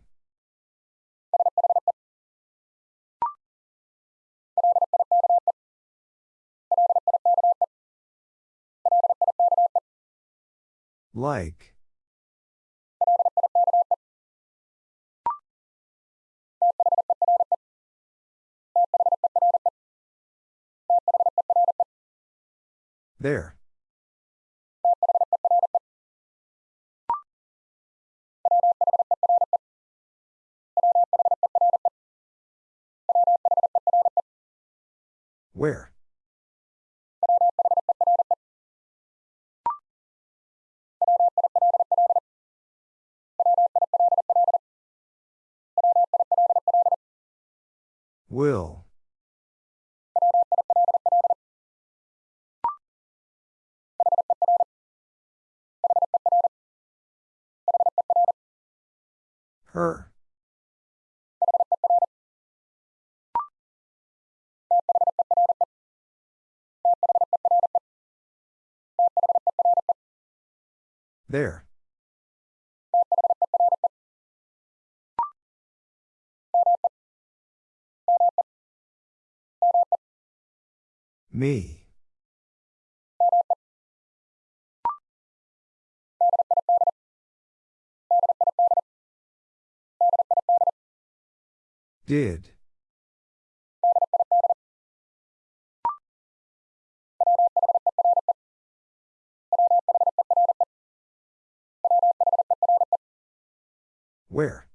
Like. There. Where? Will. Her. There. Me. Did. Where?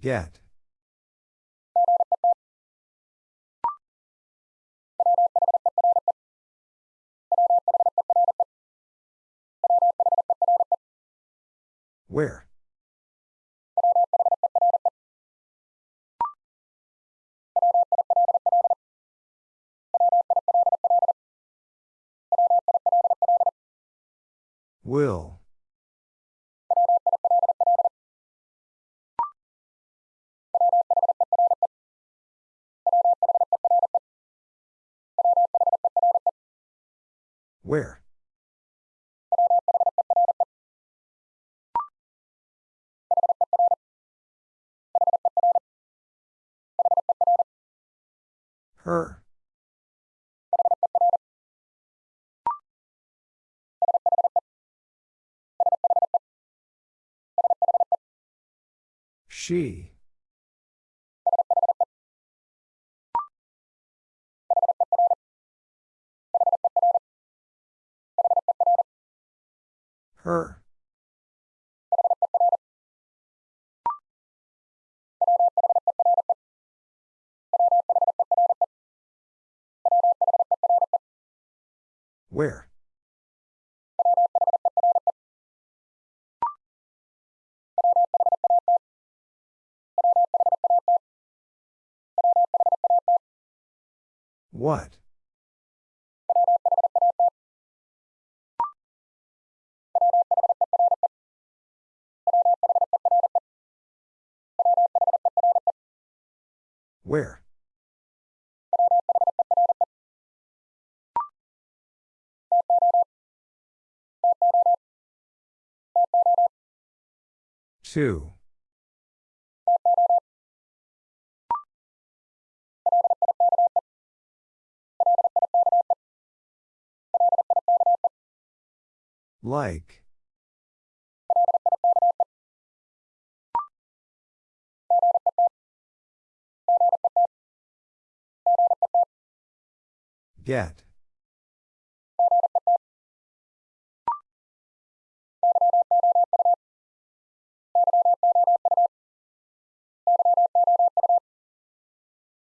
Get. Where? Will. Where? Her. She. Her. Where? What? Where? Two. Like. Get.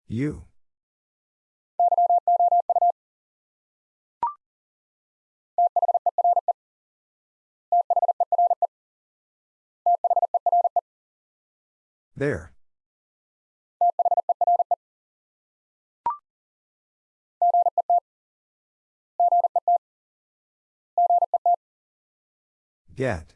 You. There. Get.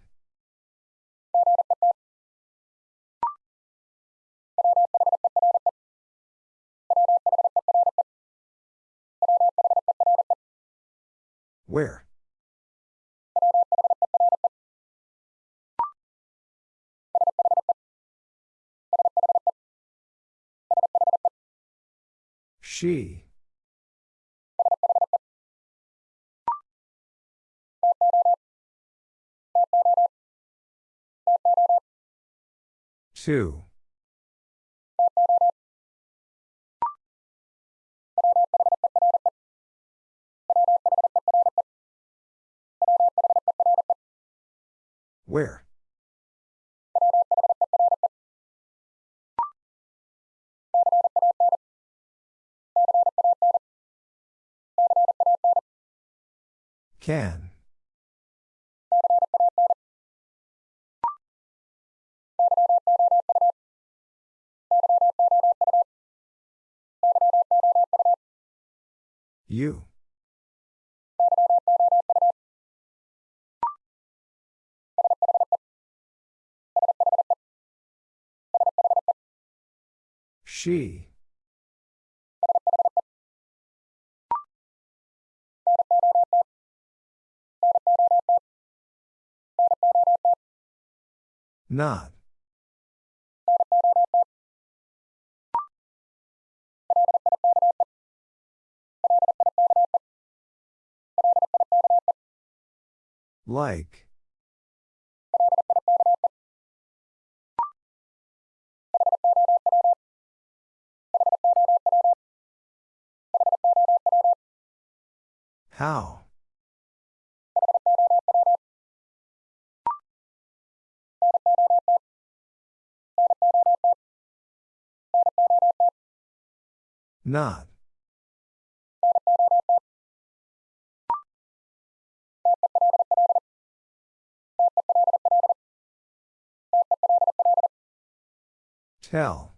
Where? She. Two. Where? Can. You. She. Not. Like. How? Not. Tell.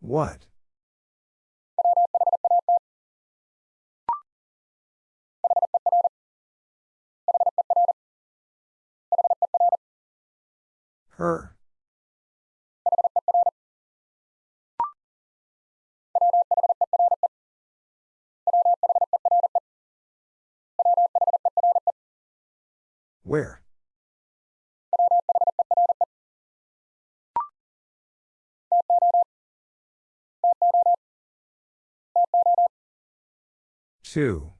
What? Her. Where? Two.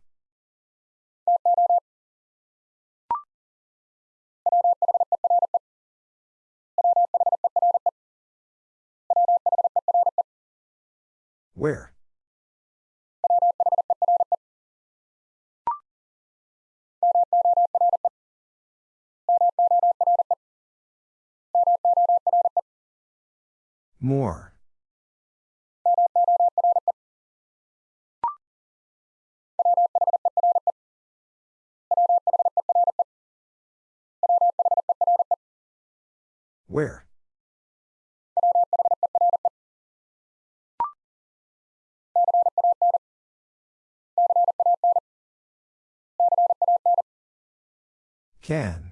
Where? More. Where? Can.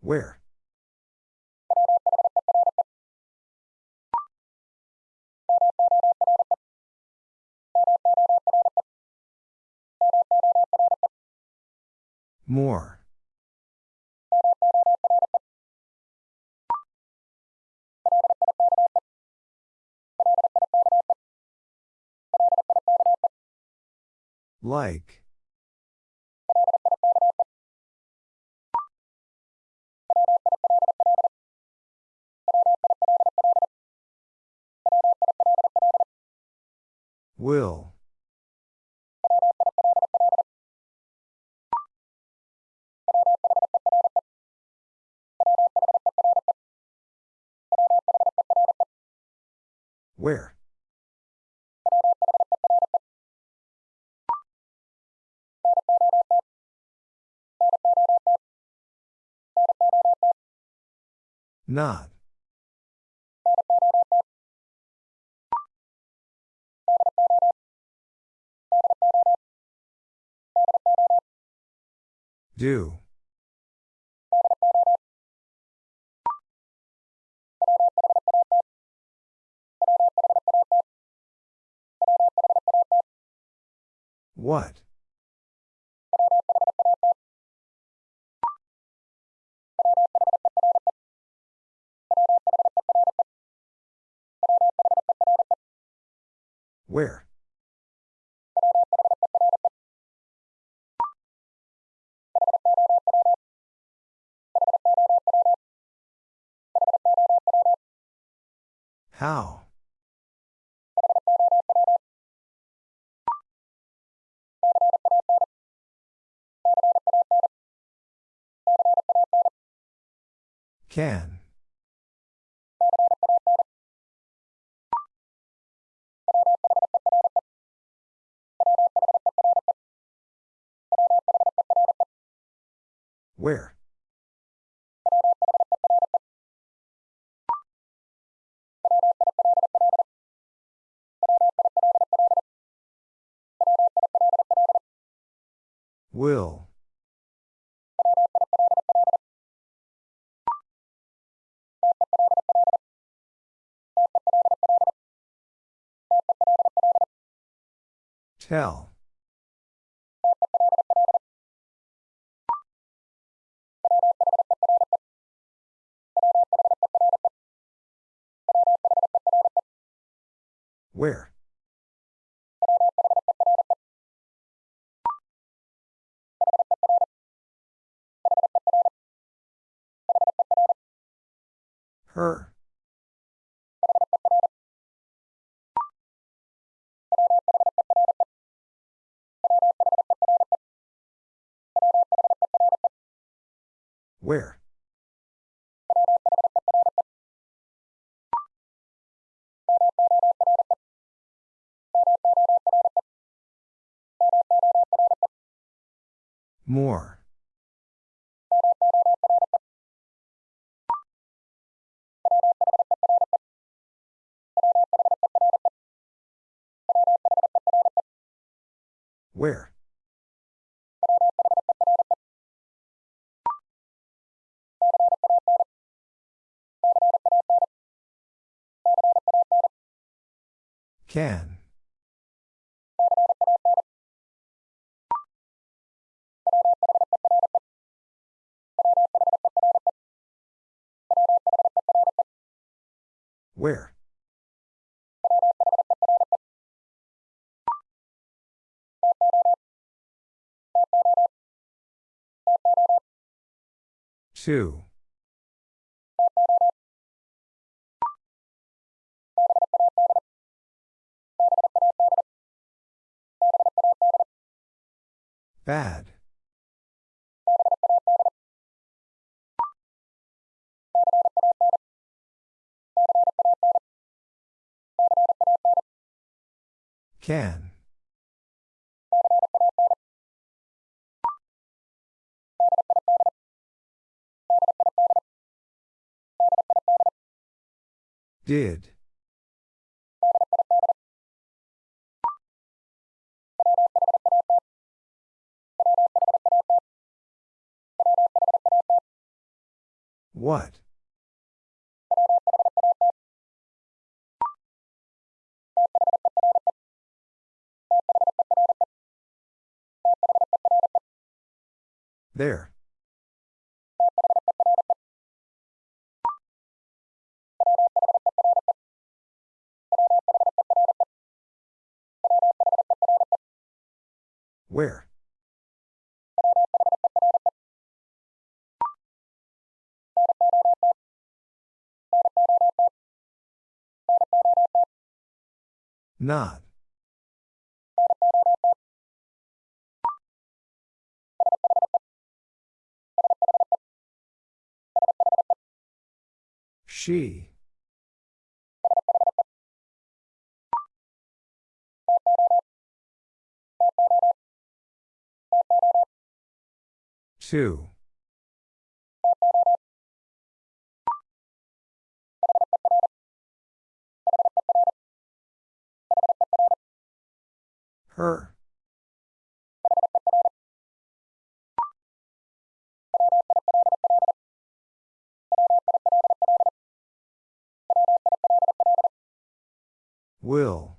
Where? More. Like. Will. Where? Not. Do. What? Where? How? Can. Where? Will. Tell. Where? Her. Where? More. Where? Can. Where? Two. Bad. Can. Did. What? There. Where? Not. She. Two. Her. Will.